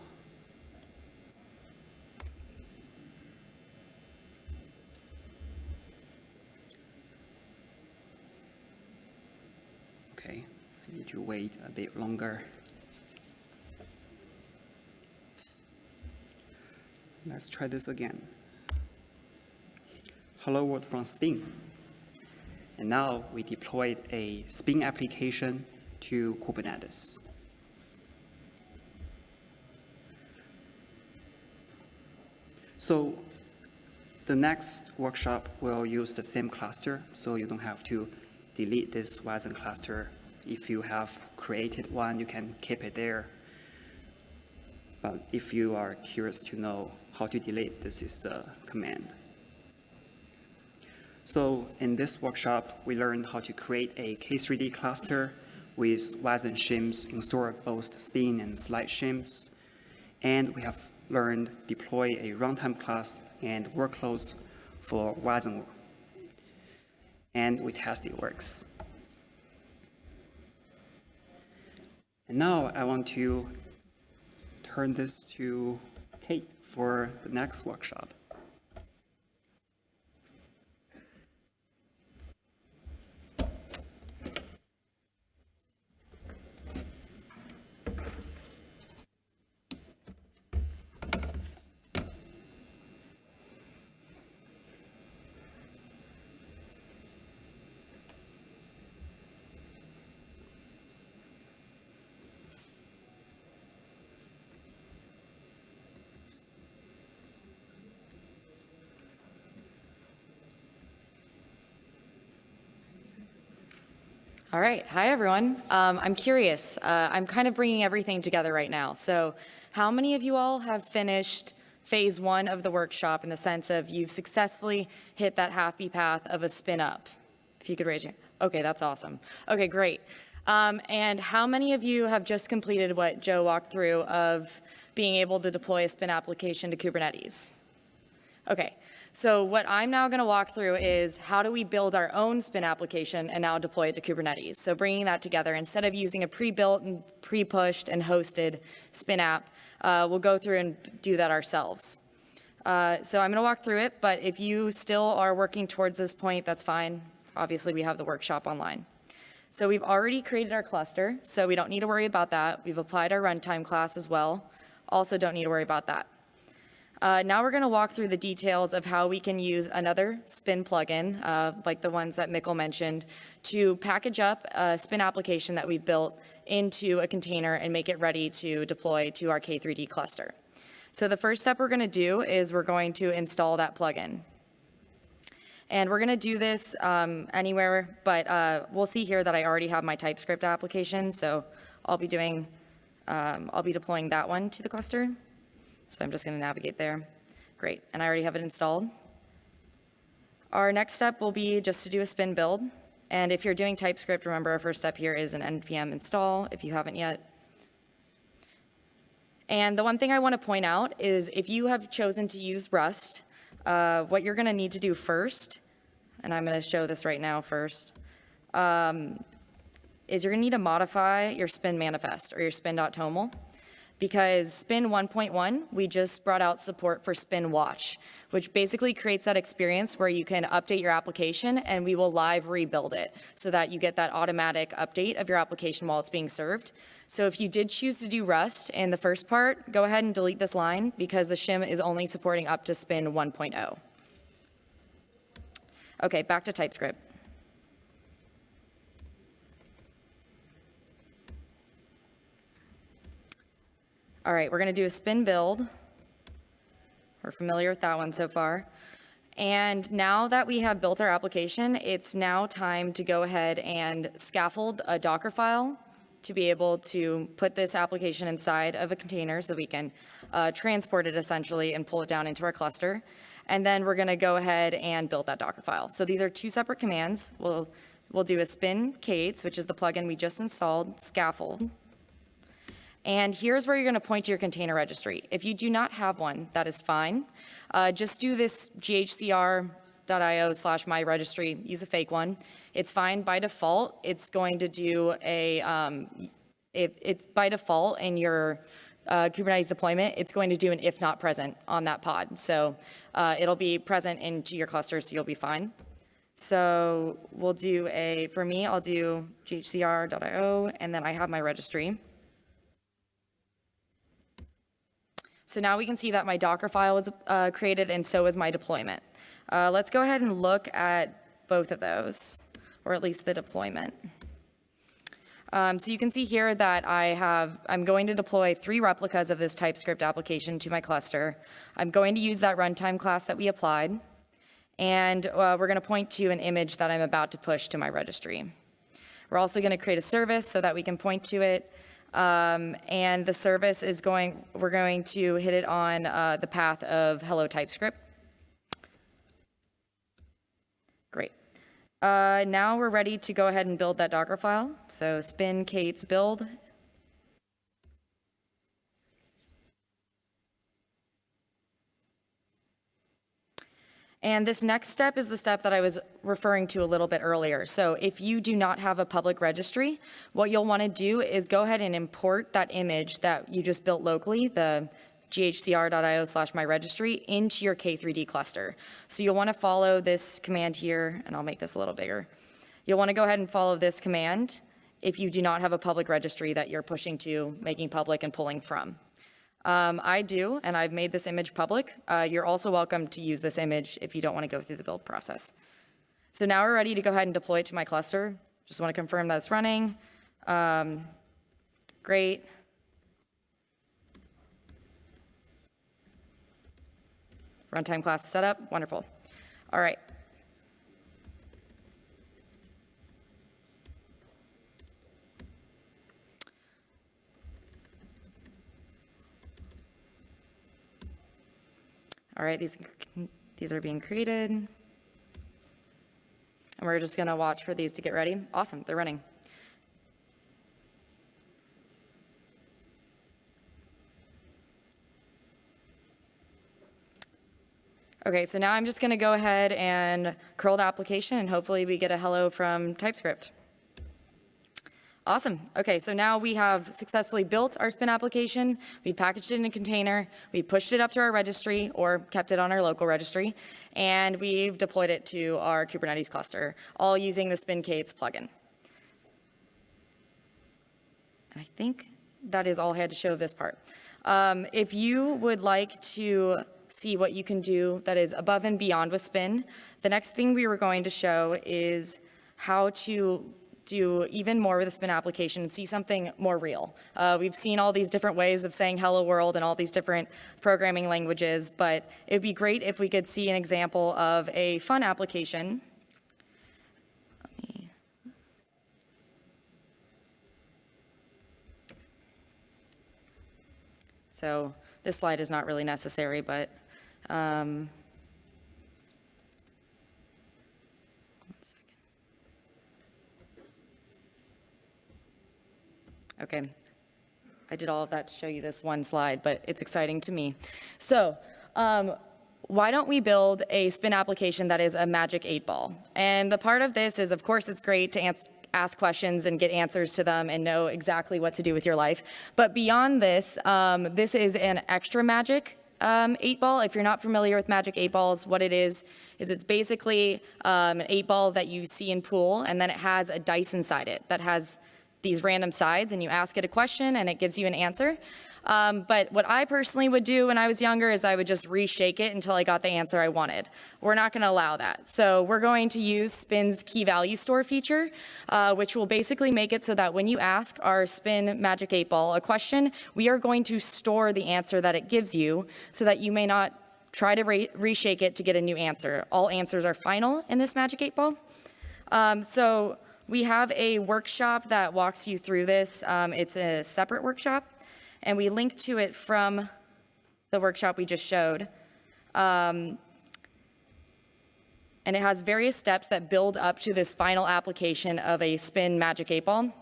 Okay, To wait a bit longer. Let's try this again. Hello world from Spin. And now we deployed a Spin application to Kubernetes. So the next workshop will use the same cluster, so you don't have to delete this Wasm cluster. If you have created one, you can keep it there. But if you are curious to know how to delete, this is the command. So in this workshop, we learned how to create a K3D cluster with Wasm shims installed both spin and Slight shims. And we have learned deploy a runtime class and workloads for Wasm. And we test it works. And now I want to turn this to Kate for the next workshop. All right. Hi, everyone. Um, I'm curious. Uh, I'm kind of bringing everything together right now. So how many of you all have finished phase one of the workshop in the sense of you've successfully hit that happy path of a spin up? If you could raise your, okay, that's awesome. Okay, great. Um, and how many of you have just completed what Joe walked through of being able to deploy a spin application to Kubernetes? Okay, so what I'm now going to walk through is how do we build our own spin application and now deploy it to Kubernetes. So bringing that together, instead of using a pre-built and pre-pushed and hosted spin app, uh, we'll go through and do that ourselves. Uh, so I'm going to walk through it, but if you still are working towards this point, that's fine. Obviously, we have the workshop online. So we've already created our cluster, so we don't need to worry about that. We've applied our runtime class as well. Also don't need to worry about that. Uh, now we're going to walk through the details of how we can use another Spin plugin, uh, like the ones that Mikkel mentioned, to package up a Spin application that we built into a container and make it ready to deploy to our K3D cluster. So the first step we're going to do is we're going to install that plugin. And we're going to do this um, anywhere, but uh, we'll see here that I already have my TypeScript application, so I'll be doing, um, I'll be deploying that one to the cluster. So I'm just going to navigate there. Great, and I already have it installed. Our next step will be just to do a spin build. And if you're doing TypeScript, remember our first step here is an npm install if you haven't yet. And the one thing I want to point out is if you have chosen to use Rust, uh, what you're going to need to do first, and I'm going to show this right now first, um, is you're going to need to modify your spin manifest or your spin.toml because Spin 1.1, we just brought out support for Spin Watch, which basically creates that experience where you can update your application and we will live rebuild it so that you get that automatic update of your application while it's being served. So if you did choose to do Rust in the first part, go ahead and delete this line because the shim is only supporting up to Spin 1.0. Okay, back to TypeScript. All right, we're to do a spin build. We're familiar with that one so far. And now that we have built our application, it's now time to go ahead and scaffold a Docker file to be able to put this application inside of a container so we can uh, transport it essentially and pull it down into our cluster. And then we're to go ahead and build that Docker file. So these are two separate commands. We'll, we'll do a spin k8s, which is the plugin we just installed, scaffold. And here's where you're going to point to your container registry. If you do not have one, that is fine. Uh, just do this ghcr.io slash my registry, use a fake one. It's fine by default. It's going to do a, um, it, it's by default in your uh, Kubernetes deployment, it's going to do an if not present on that pod. So uh, it'll be present into your cluster, so you'll be fine. So we'll do a, for me, I'll do ghcr.io, and then I have my registry. So now we can see that my Docker file was uh, created and so is my deployment. Uh, let's go ahead and look at both of those, or at least the deployment. Um, so you can see here that I have, I'm going to deploy three replicas of this TypeScript application to my cluster. I'm going to use that runtime class that we applied. And uh, we're going to point to an image that I'm about to push to my registry. We're also going to create a service so that we can point to it um, and the service is going, we're going to hit it on uh, the path of hello TypeScript. Great. Uh, now we're ready to go ahead and build that Docker file. So spin k8s build And this next step is the step that I was referring to a little bit earlier. So if you do not have a public registry, what you'll want to do is go ahead and import that image that you just built locally, the ghcr.io slash my registry into your K3D cluster. So you'll want to follow this command here, and I'll make this a little bigger. You'll want to go ahead and follow this command if you do not have a public registry that you're pushing to, making public and pulling from. Um, I do, and I've made this image public. Uh, you're also welcome to use this image if you don't want to go through the build process. So now we're ready to go ahead and deploy it to my cluster. Just want to confirm that it's running. Um, great. Runtime class set up, wonderful. All right. All right, these, these are being created. And we're just gonna watch for these to get ready. Awesome, they're running. Okay, so now I'm just gonna go ahead and curl the application and hopefully we get a hello from TypeScript. Awesome. Okay, so now we have successfully built our spin application. We packaged it in a container. We pushed it up to our registry or kept it on our local registry. And we've deployed it to our Kubernetes cluster, all using the spin k8s plugin. And I think that is all I had to show of this part. Um, If you would like to see what you can do that is above and beyond with spin, the next thing we were going to show is how to do even more with the spin application and see something more real. Uh, we've seen all these different ways of saying hello world and all these different programming languages, but it'd be great if we could see an example of a fun application. So this slide is not really necessary, but um, Okay. I did all of that to show you this one slide, but it's exciting to me. So um, why don't we build a spin application that is a magic eight ball? And the part of this is, of course, it's great to ask questions and get answers to them and know exactly what to do with your life. But beyond this, um, this is an extra magic um, eight ball. If you're not familiar with magic eight balls, what it is, is it's basically um, an eight ball that you see in pool, and then it has a dice inside it that has these random sides, and you ask it a question, and it gives you an answer. Um, but what I personally would do when I was younger is I would just reshake it until I got the answer I wanted. We're not going to allow that. So we're going to use Spin's key value store feature, uh, which will basically make it so that when you ask our Spin Magic 8 Ball a question, we are going to store the answer that it gives you so that you may not try to re- reshake it to get a new answer. All answers are final in this Magic 8 Ball. Um, so we have a workshop that walks you through this. Um, it's a separate workshop, and we link to it from the workshop we just showed. Um, and it has various steps that build up to this final application of a spin magic eight ball.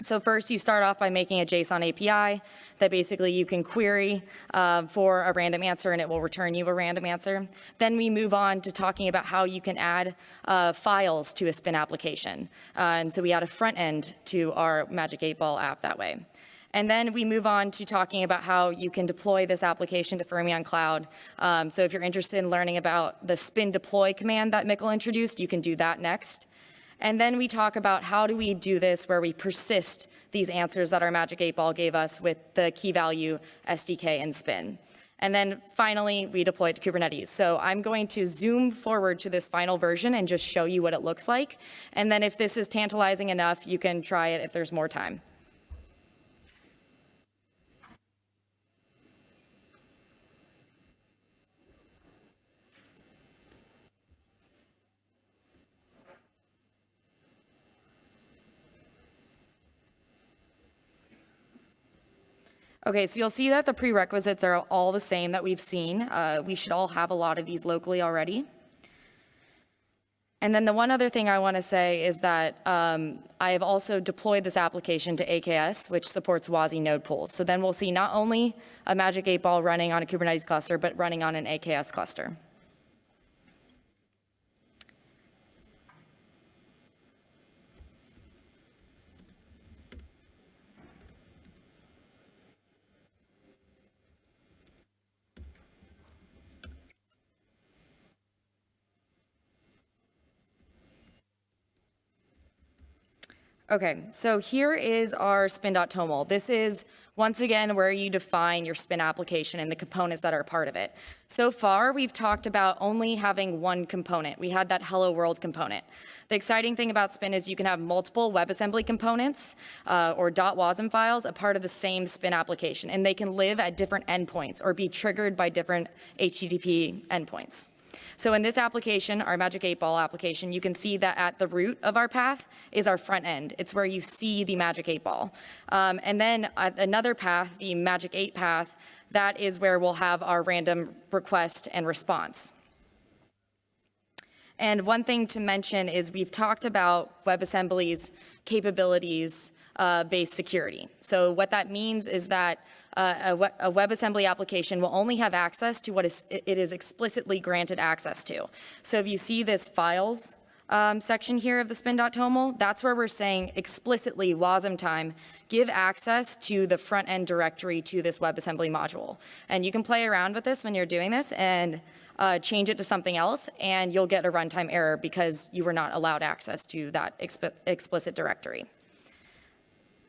So first, you start off by making a JSON API that basically you can query uh, for a random answer and it will return you a random answer. Then we move on to talking about how you can add uh, files to a spin application. Uh, and so we add a front end to our Magic 8 Ball app that way. And then we move on to talking about how you can deploy this application to Fermyon Cloud. Um, so if you're interested in learning about the spin deploy command that Mikkel introduced, you can do that next. And then we talk about how do we do this where we persist these answers that our Magic 8 Ball gave us with the key value SDK and spin. And then finally, we deploy to Kubernetes. So I'm going to zoom forward to this final version and just show you what it looks like. And then if this is tantalizing enough, you can try it if there's more time. Okay, so you'll see that the prerequisites are all the same that we've seen. Uh, we should all have a lot of these locally already. And then the one other thing I want to say is that um, I have also deployed this application to AKS, which supports WASI node pools. So then we'll see not only a Magic 8 Ball running on a Kubernetes cluster, but running on an AKS cluster. Okay, so here is our spin.toml. This is, once again, where you define your spin application and the components that are part of it. So far, we've talked about only having one component. We had that hello world component. The exciting thing about spin is you can have multiple WebAssembly components uh, or .wasm files a part of the same spin application, and they can live at different endpoints or be triggered by different HTTP endpoints. So in this application, our Magic 8 Ball application, you can see that at the root of our path is our front end. It's where you see the Magic 8 Ball. Um, and then at another path, the Magic 8 path, that is where we'll have our random request and response. And one thing to mention is we've talked about WebAssembly's capabilities uh, security. So what that means is that a, a WebAssembly application will only have access to what is, it is explicitly granted access to. So if you see this files um, section here of the spin.toml, that's where we're saying explicitly Wasmtime, give access to the front end directory to this WebAssembly module. And you can play around with this when you're doing this and uh, change it to something else, and you'll get a runtime error because you were not allowed access to that exp- explicit directory.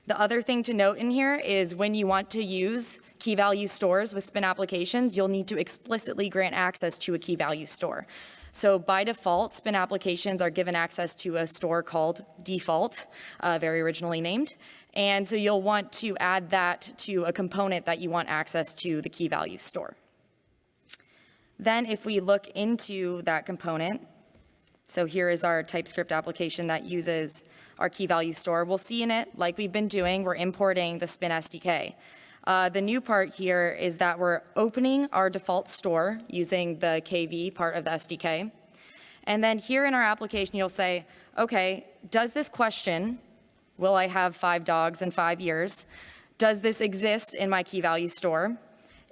The other thing to note in here is when you want to use key value stores with spin applications, you'll need to explicitly grant access to a key value store. So by default, spin applications are given access to a store called default, uh, very originally named. And so you'll want to add that to a component that you want access to the key value store. Then if we look into that component, so here is our TypeScript application that uses our key value store. We'll see in it, like we've been doing, we're importing the Spin SDK. Uh, the new part here is that we're opening our default store using the KV part of the SDK. And then here in our application, you'll say, okay, does this question, will I have five dogs in five years? Does this exist in my key value store?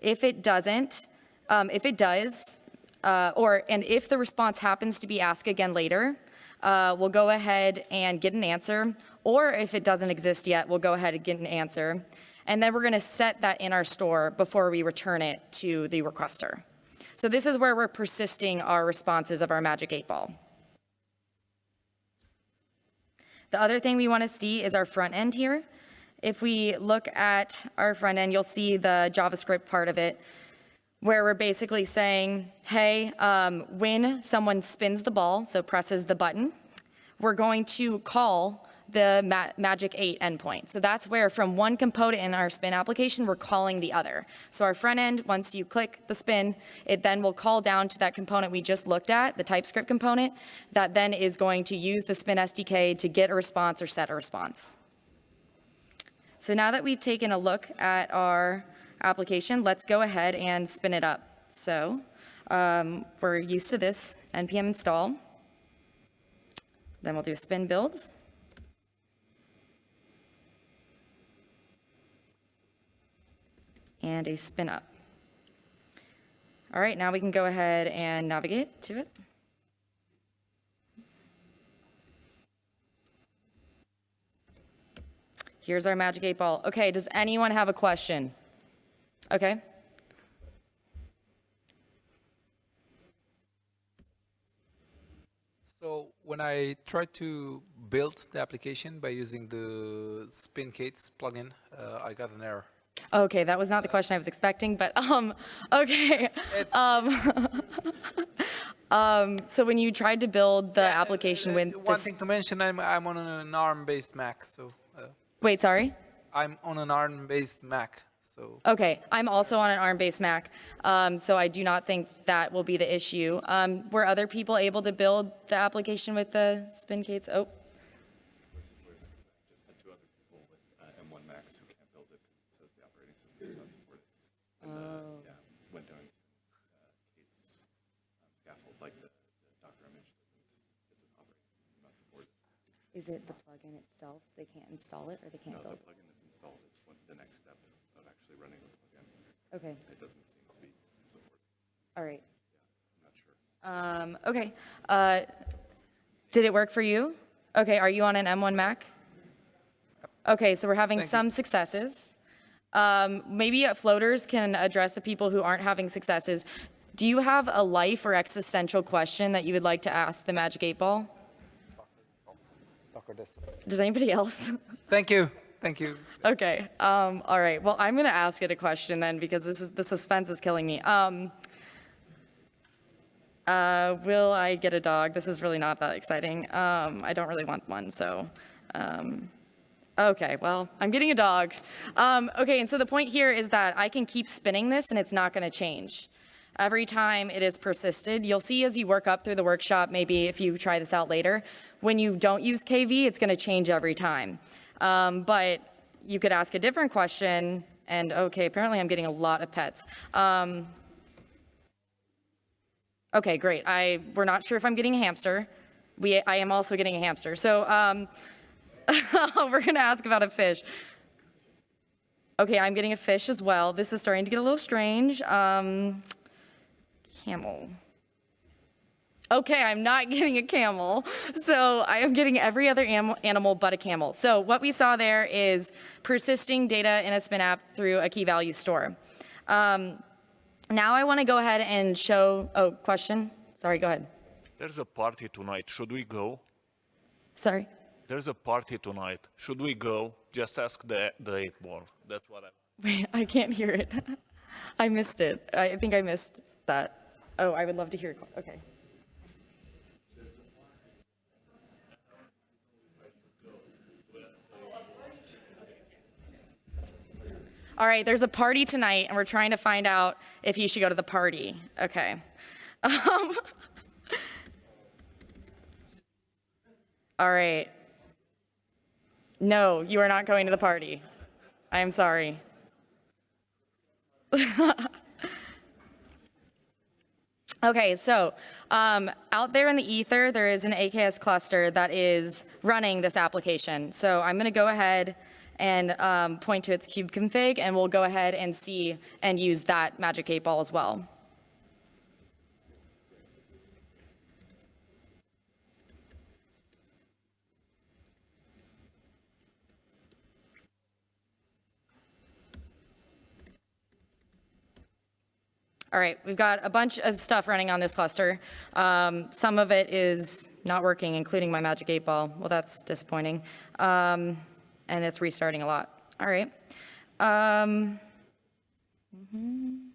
If it doesn't, um, if it does, uh, or, and if the response happens to be ask again later, uh, we'll go ahead and get an answer. Or if it doesn't exist yet, we'll go ahead and get an answer. And then we're going to set that in our store before we return it to the requester. So this is where we're persisting our responses of our Magic 8 Ball. The other thing we want to see is our front end here. If we look at our front end, you'll see the JavaScript part of it where we're basically saying, hey, um, when someone spins the ball, so presses the button, we're going to call the Ma Magic 8 endpoint. So that's where from one component in our spin application, we're calling the other. So our front end, once you click the spin, it then will call down to that component we just looked at, the TypeScript component, that then is going to use the spin SDK to get a response or set a response. So now that we've taken a look at our application, let's go ahead and spin it up. So um, we're used to this npm install. Then we'll do spin builds. And a spin up. All right, now we can go ahead and navigate to it. Here's our magic eight ball. Okay, does anyone have a question? Okay. So when I tried to build the application by using the SpinCates plugin, uh, I got an error. Okay, that was not the question I was expecting, but um, okay. Um, um, so when you tried to build the application Uh, with One thing to mention, I'm, I'm on an ARM-based Mac, so uh, wait, sorry. I'm on an ARM-based Mac, so Okay, I'm also on an ARM-based Mac, um, so I do not think that will be the issue. Um, were other people able to build the application with the SpinCates? Oh, just had two other people with uh, M1 Max who can't build it because the operating system does not support it. And, uh, yeah, went down uh, k8s um, scaffold, like the, the Docker image doesn't, it says operating system not supported. is it the plugin itself? They can't install it or they can't No, the build it? plugin is installed, it's one, the next step of actually running the plugin. Okay, It doesn't seem to be supported, all right. I'm not sure. Um, okay. Uh, did it work for you? Okay, are you on an M1 Mac? Okay, so we're having Thank you. some successes. Um, maybe uh, floaters can address the people who aren't having successes. Do you have a life or existential question that you would like to ask the Magic 8 Ball? Does anybody else? thank you, thank you. Okay, um, all right. Well, I'm going to ask it a question then because this is, the suspense is killing me. Um, uh, will I get a dog? This is really not that exciting. Um, I don't really want one, so. Um, okay, well, I'm getting a dog. Um, okay, and so the point here is that I can keep spinning this and it's not going to change. Every time it is persisted, you'll see as you work up through the workshop, maybe if you try this out later, when you don't use KV, it's going to change every time. Um, but you could ask a different question, and okay, apparently I'm getting a lot of pets. Um, okay, great. I we're not sure if I'm getting a hamster. We I am also getting a hamster. So um, we're gonna ask about a fish. Okay, I'm getting a fish as well. This is starting to get a little strange. Um, camel. Okay, I'm not getting a camel. So I am getting every other animal but a camel. So what we saw there is persisting data in a spin app through a key value store. Um, now I want to go ahead and show, oh, question? Sorry, go ahead. There's a party tonight. Should we go? Sorry. there's a party tonight. Should we go? Just ask the, the eight ball. That's what I. Wait, I can't hear it. I missed it. I think I missed that. Oh, I would love to hear. Okay. All right, there's a party tonight, and we're trying to find out if you should go to the party. Okay. Um, all right. No, you are not going to the party. I am sorry. Okay, so um, out there in the ether, there is an AKS cluster that is running this application. So I'm going to go ahead and um, point to its kube config, and we'll go ahead and see and use that magic eight ball as well. All right, we've got a bunch of stuff running on this cluster. Um, some of it is not working, including my magic eight ball. Well, that's disappointing. Um, and it's restarting a lot. All right. Um, mhm.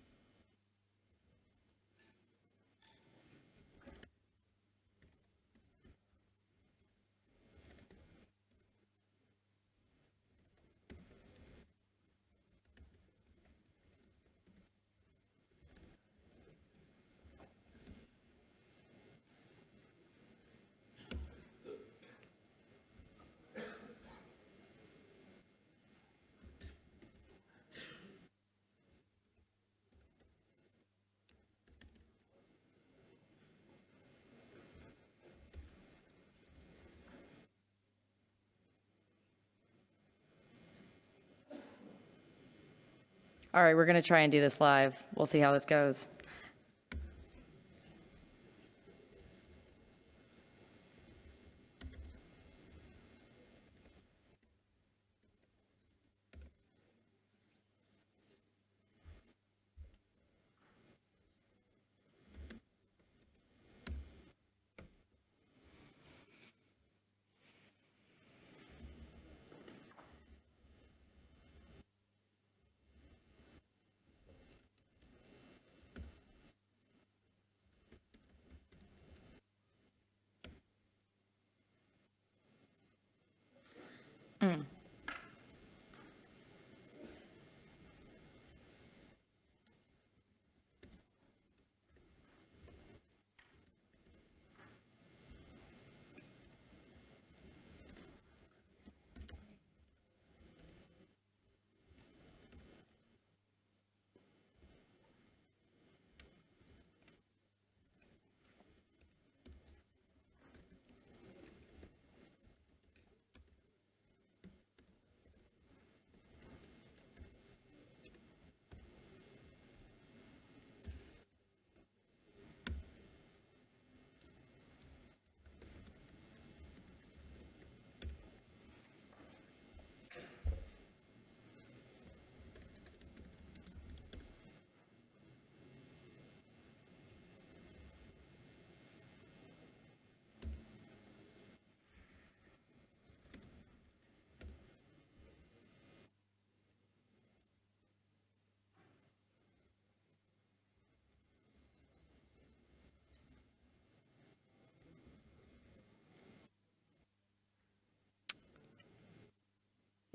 All right, we're going to try and do this live. We'll see how this goes.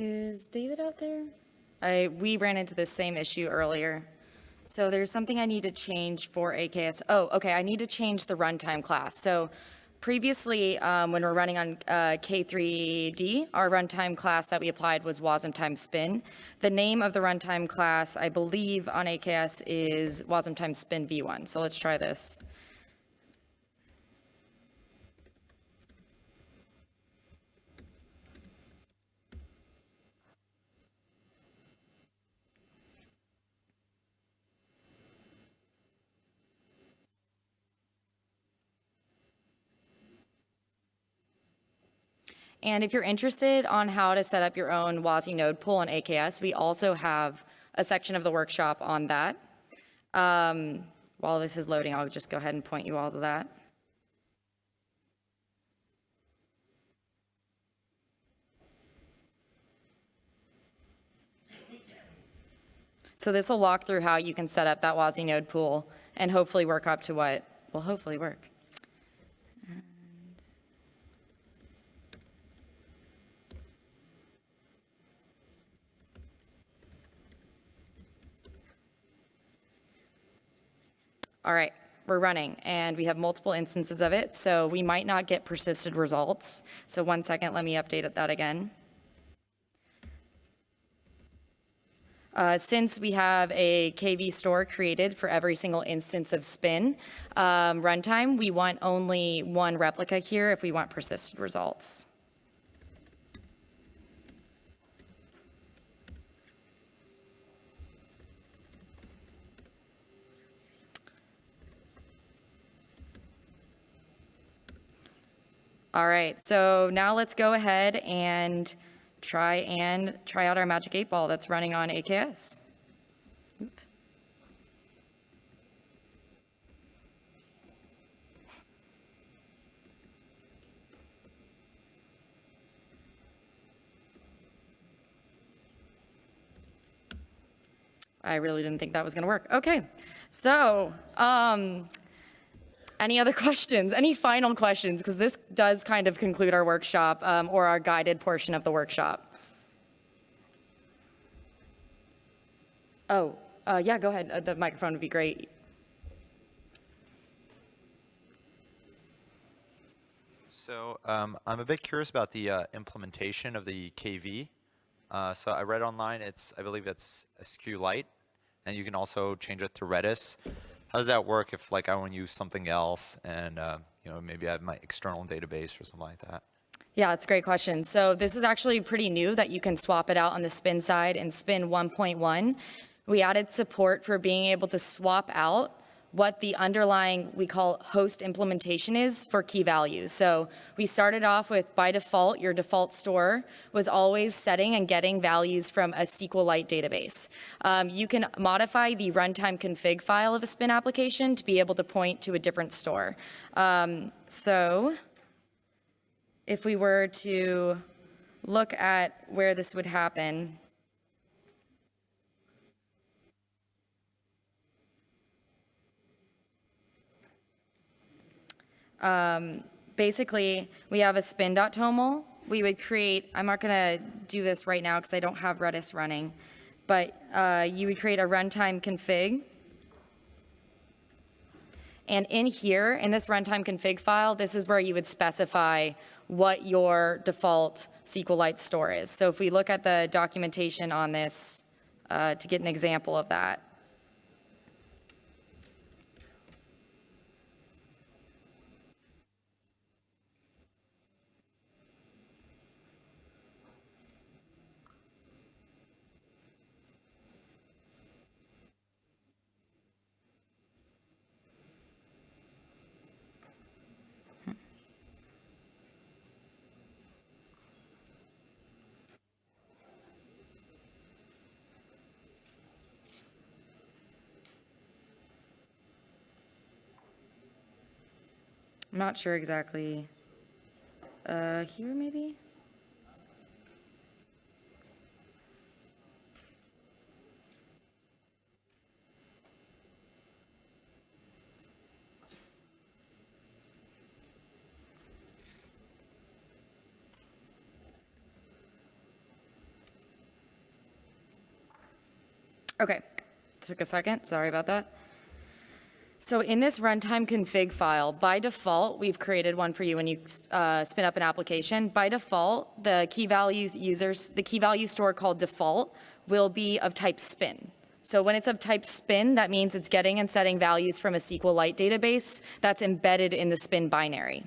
Is David out there? I, we ran into this same issue earlier. So there's something I need to change for AKS. Oh, okay, I need to change the runtime class. So previously, um, when we're running on uh, K3D, our runtime class that we applied was Wasmtime spin. The name of the runtime class, I believe on AKS is WASM times spin v1. So let's try this. And if you're interested on how to set up your own WASI node pool on AKS, we also have a section of the workshop on that. Um, while this is loading, I'll just go ahead and point you all to that. So this will walk through how you can set up that WASI node pool and hopefully work up to what will hopefully work. All right, we're running and we have multiple instances of it, so we might not get persisted results. So one second, let me update that again. Uh, Since we have a KV store created for every single instance of spin um, runtime, we want only one replica here if we want persisted results. All right, so now let's go ahead and try and try out our Magic 8 Ball that's running on AKS. Oop. I really didn't think that was going to work. Okay, so um, any other questions? Any final questions? Because this does kind of conclude our workshop um, or our guided portion of the workshop. Oh, uh, yeah, go ahead. Uh, the microphone would be great. So um, I'm a bit curious about the uh, implementation of the KV. Uh, so I read online, it's I believe it's SQLite, and you can also change it to Redis. How does that work if like I want to use something else, and uh, you know maybe I have my external database or something like that? Yeah, it's a great question. So this is actually pretty new that you can swap it out on the spin side in spin 1.1. We added support for being able to swap out what the underlying, we call host implementation is for key values. So we started off with by default, your default store was always setting and getting values from a SQLite database. Um, you can modify the runtime config file of a spin application to be able to point to a different store. Um, so if we were to look at where this would happen, um, basically, we have a spin.toml. We would create, I'm not going to do this right now because I don't have Redis running, but uh, you would create a runtime config. And in here, in this runtime config file, this is where you would specify what your default SQLite store is. So if we look at the documentation on this uh, to get an example of that. Not sure exactly. Uh, here maybe? Okay, took a second, sorry about that. So in this runtime config file, by default, we've created one for you when you uh, spin up an application. By default, the key values users, the key value store called default will be of type spin. So when it's of type spin, that means it's getting and setting values from a SQLite database that's embedded in the spin binary.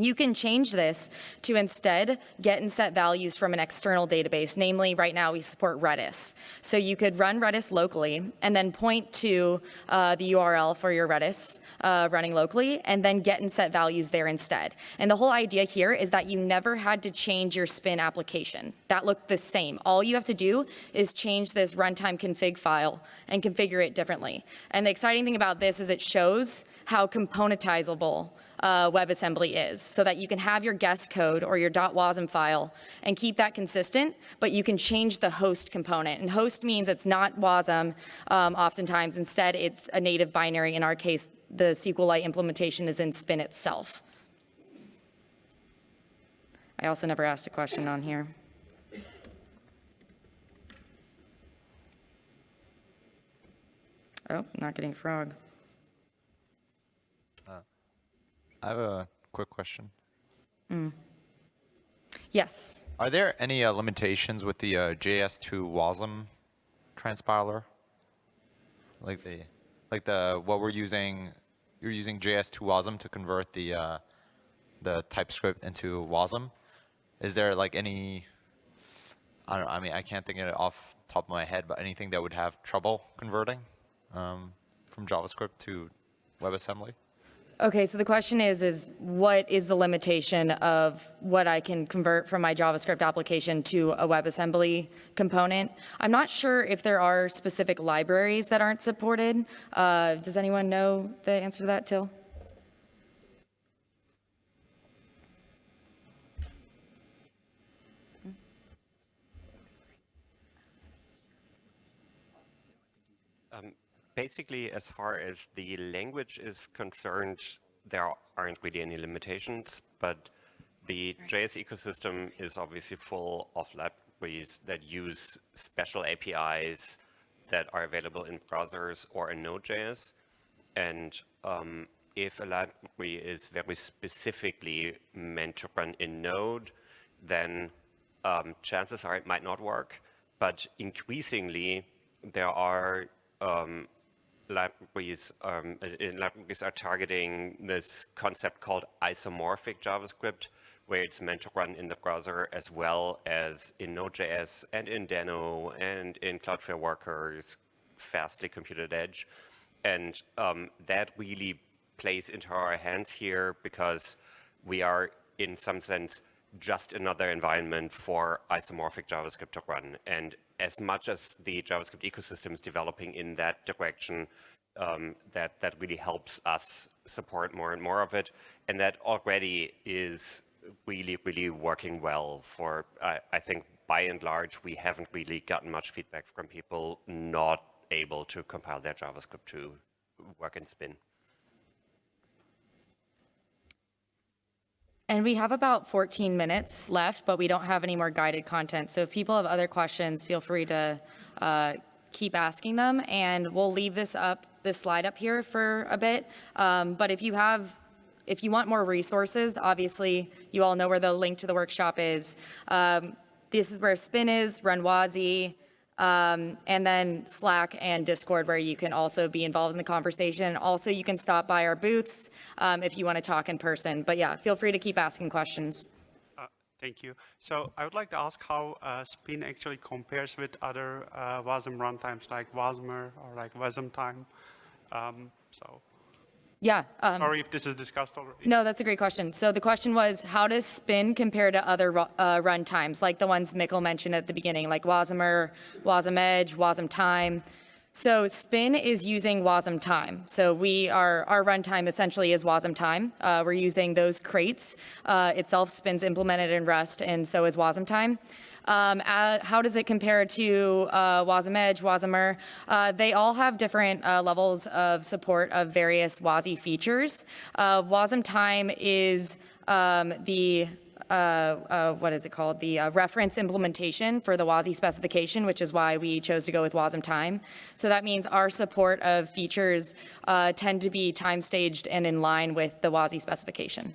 You can change this to instead get and set values from an external database. Namely, right now we support Redis. So you could run Redis locally and then point to uh, the URL for your Redis uh, running locally and then get and set values there instead. And the whole idea here is that you never had to change your spin application. That looked the same. All you have to do is change this runtime config file and configure it differently. And the exciting thing about this is it shows how componentizable uh, WebAssembly is so that you can have your guest code or your .wasm file and keep that consistent, but you can change the host component. And host means it's not WASM um, oftentimes. Instead, it's a native binary. In our case, the SQLite implementation is in Spin itself. I also never asked a question on here. Oh, not getting frog. I have a quick question. Yes. Are there any uh, limitations with the uh, JS2 WASM transpiler? Like the, like the what we're using, you're using JS2 WASM to convert the uh, the TypeScript into WASM. Is there like any? I don't. I mean, I can't think of it off the top of my head, but anything that would have trouble converting um, from JavaScript to WebAssembly? Okay, so the question is, is what is the limitation of what I can convert from my JavaScript application to a WebAssembly component? I'm not sure if there are specific libraries that aren't supported. Uh, does anyone know the answer to that, Till? Um, basically, as far as the language is concerned, there aren't really any limitations, but the JS ecosystem is obviously full of libraries that use special APIs that are available in browsers or in Node.js. And um, if a library is very specifically meant to run in Node, then um, chances are it might not work. But increasingly, there are um, libraries, um, libraries are targeting this concept called isomorphic JavaScript, where it's meant to run in the browser as well as in Node.js and in Deno and in Cloudflare Workers, Fastly Compute@Edge. And um, that really plays into our hands here because we are, in some sense, just another environment for isomorphic JavaScript to run. And as much as the JavaScript ecosystem is developing in that direction, um, that, that really helps us support more and more of it. And that already is really, really working well for, I, I think, by and large, we haven't really gotten much feedback from people not able to compile their JavaScript to work in Spin. And we have about 14 minutes left, but we don't have any more guided content. So if people have other questions, feel free to uh, keep asking them. And we'll leave this up, this slide up here for a bit. Um, but if you have, if you want more resources, obviously you all know where the link to the workshop is. Um, this is where Spin is, Run WASI, um, and then Slack and Discord, where you can also be involved in the conversation. Also, you can stop by our booths um, if you want to talk in person. But yeah, feel free to keep asking questions. Uh, thank you. So I would like to ask how uh, Spin actually compares with other uh, WASM runtimes like Wasmer or like Wasmtime. Um, so Yeah. Um, sorry if this is discussed already. No, that's a great question. So the question was, how does Spin compare to other uh, run times, like the ones Mikkel mentioned at the beginning, like Wasmer, WasmEdge, Wasm Time? So Spin is using Wasmtime. So we are, our runtime essentially is Wasmtime. Uh, we're using those crates. Uh, itself Spin's implemented in Rust, and so is Wasmtime. Um, how does it compare to uh, WASM Edge, Wasmer? Uh, they all have different uh, levels of support of various WASI features. Uh, Wasmtime is um, the uh, uh, what is it called? The uh, reference implementation for the WASI specification, which is why we chose to go with Wasmtime. So that means our support of features uh, tend to be time staged and in line with the WASI specification.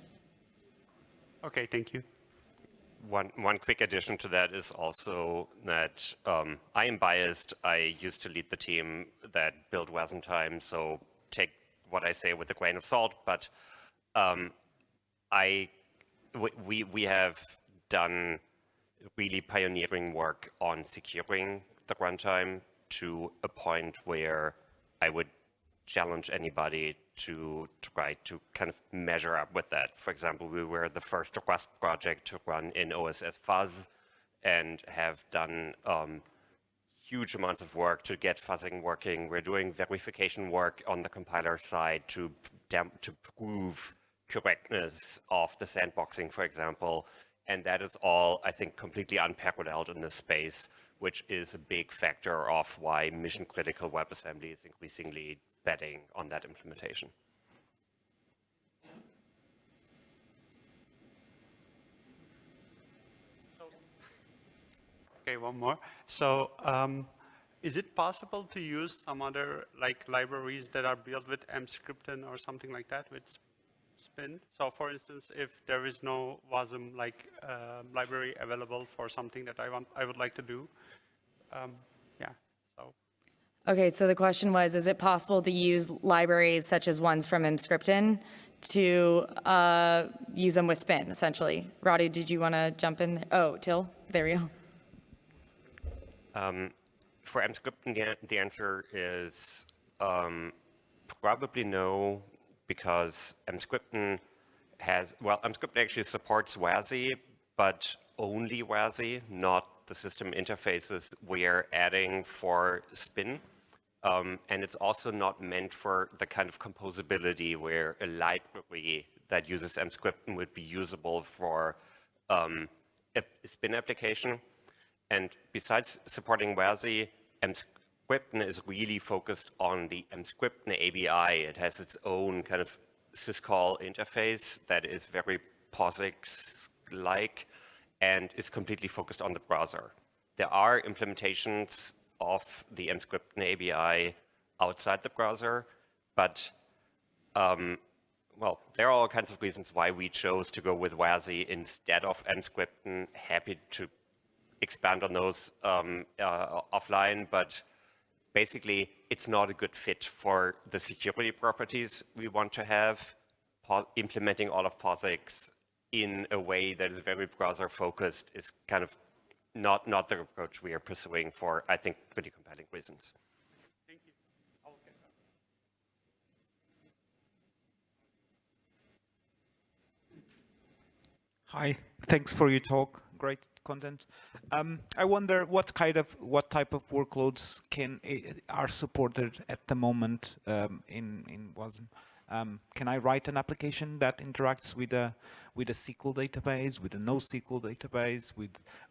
Okay, thank you. One, one quick addition to that is also that um, I am biased. I used to lead the team that built Wasmtime, so take what I say with a grain of salt. But um, I, we, we have done really pioneering work on securing the runtime to a point where I would challenge anybody to try to kind of measure up with that. For example, we were the first Rust project to run in OSS Fuzz and have done um, huge amounts of work to get fuzzing working. We're doing verification work on the compiler side to, to prove correctness of the sandboxing, for example. And that is all, I think, completely unparalleled in this space, which is a big factor of why mission-critical WebAssembly is increasingly betting on that implementation. Okay, one more. So um, is it possible to use some other like libraries that are built with Emscripten or something like that with Spin? So for instance, if there is no WASM like uh, library available for something that I want, I would like to do, um, so. Okay, so the question was, is it possible to use libraries such as ones from Emscripten to uh, use them with Spin, essentially? Radu, did you want to jump in? Oh, Till, there you go. Um, for Emscripten, the, the answer is um, probably no, because Emscripten has, well, Emscripten actually supports WASI, but only WASI, not the system interfaces we are adding for Spin. Um, and it's also not meant for the kind of composability where a library that uses Emscripten would be usable for um, a Spin application. And besides supporting WASI, Emscripten is really focused on the Emscripten ABI. It has its own kind of syscall interface that is very POSIX-like and is completely focused on the browser. There are implementations of the Emscripten ABI outside the browser, but um, well, there are all kinds of reasons why we chose to go with WASI instead of Emscripten. Happy to expand on those um, uh, offline, but basically it's not a good fit for the security properties we want to have, implementing all of POSIX in a way that is very browser focused is kind of not, not the approach we are pursuing for, I think, pretty compelling reasons. Thank you. Hi, thanks for your talk. Great content. Um, I wonder what kind of what type of workloads can eh, are supported at the moment um, in in WASM. Um, can I write an application that interacts with a with a SQL database, with a NoSQL database, with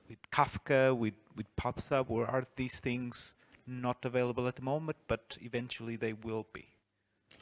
with Kafka, with with PubSub, or are these things not available at the moment, but eventually they will be?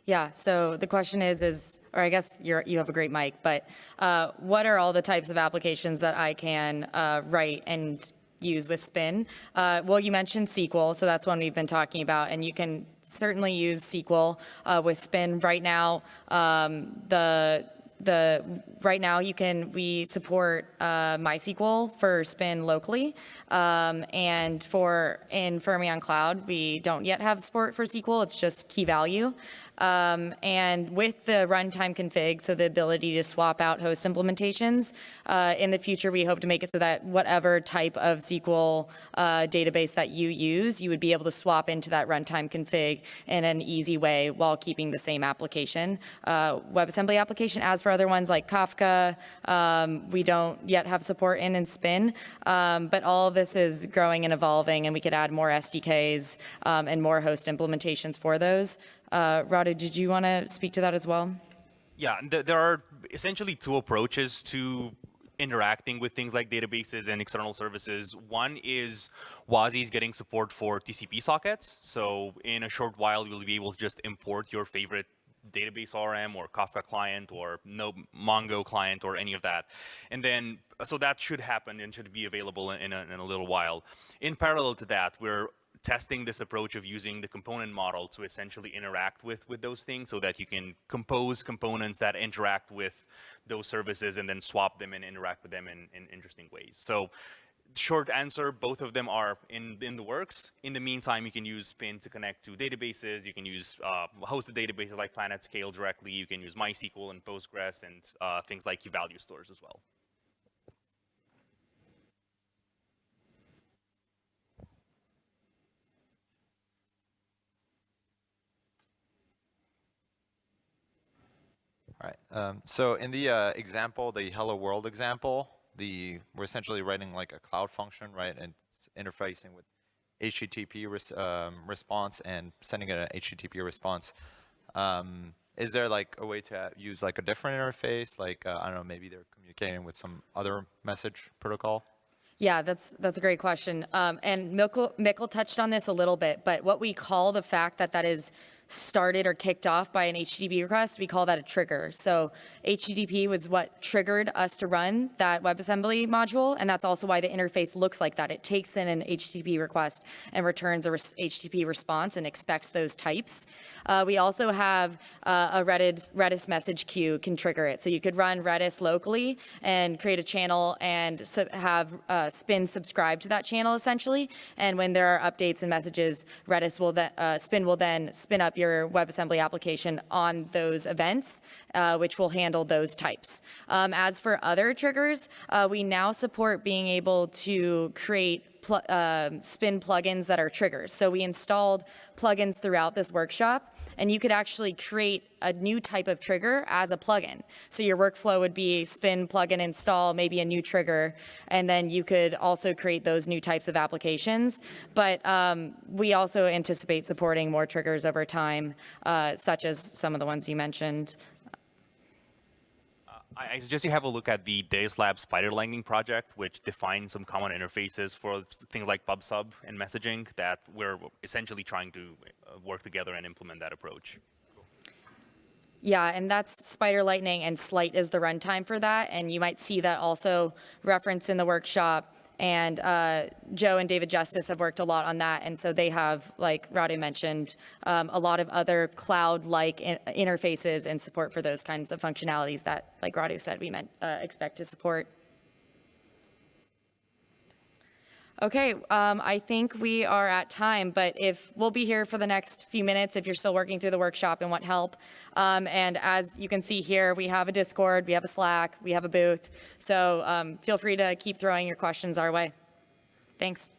Yeah, so the question is, is or I guess you're, you have a great mic, but uh, what are all the types of applications that I can uh, write and use with Spin? Uh, well, you mentioned SQL, so that's one we've been talking about, and you can certainly use SQL uh, with Spin. Right now, um, the the right now you can we support uh, MySQL for Spin locally, um, and for in Fermyon Cloud we don't yet have support for SQL. It's just key value. Um, and with the runtime config, so the ability to swap out host implementations, uh, in the future we hope to make it so that whatever type of SQL uh, database that you use, you would be able to swap into that runtime config in an easy way while keeping the same application, uh, WebAssembly application. As for other ones like Kafka, um, we don't yet have support in and Spin, um, but all of this is growing and evolving and we could add more SDKs um, and more host implementations for those. Uh, Radu, did you want to speak to that as well? Yeah, th there are essentially two approaches to interacting with things like databases and external services. One is WASI is getting support for TCP sockets. So in a short while, you'll be able to just import your favorite database RM or Kafka client or no Mongo client or any of that. And then, so that should happen and should be available in a, in a little while. In parallel to that, we're testing this approach of using the component model to essentially interact with, with those things so that you can compose components that interact with those services and then swap them and interact with them in, in interesting ways. So short answer, both of them are in, in the works. In the meantime, you can use Spin to connect to databases. You can use uh, hosted databases like PlanetScale directly. You can use MySQL and Postgres and uh, things like key-value stores as well. Right. Um, so in the uh, example, the hello world example, the we're essentially writing like a cloud function, right? And interfacing with HTTP res, um, response and sending an HTTP response. Um, is there like a way to use like a different interface? Like, uh, I don't know, maybe they're communicating with some other message protocol? Yeah, that's that's a great question. Um, and Mikkel, Mikkel touched on this a little bit, but what we call the fact that that is started or kicked off by an HTTP request, we call that a trigger. So HTTP was what triggered us to run that WebAssembly module, and that's also why the interface looks like that. It takes in an HTTP request and returns a res HTTP response and expects those types. Uh, we also have uh, a Redis, Redis message queue can trigger it. So you could run Redis locally and create a channel and have uh, Spin subscribe to that channel essentially. And when there are updates and messages, Redis will then, uh, Spin will then spin up your WebAssembly application on those events, uh, which will handle those types. Um, as for other triggers, uh, we now support being able to create pl uh, spin plugins that are triggers. So we installed plugins throughout this workshop, and you could actually create a new type of trigger as a plugin. So your workflow would be spin plugin install, maybe a new trigger, and then you could also create those new types of applications. But um, we also anticipate supporting more triggers over time, uh, such as some of the ones you mentioned. I suggest you have a look at the Deis Lab Spider Lightning project, which defines some common interfaces for things like PubSub and messaging that we're essentially trying to uh, work together and implement that approach. Yeah, and that's Spider Lightning and Slight is the runtime for that. And you might see that also referenced in the workshop. And uh, Joe and David Justice have worked a lot on that. And so they have, like Radu mentioned, um, a lot of other cloud-like in interfaces and support for those kinds of functionalities that, like Radu said, we meant, uh, expect to support. Okay, um, I think we are at time, but if we'll be here for the next few minutes if you're still working through the workshop and want help. Um, and as you can see here, we have a Discord, we have a Slack, we have a booth. So um, feel free to keep throwing your questions our way. Thanks.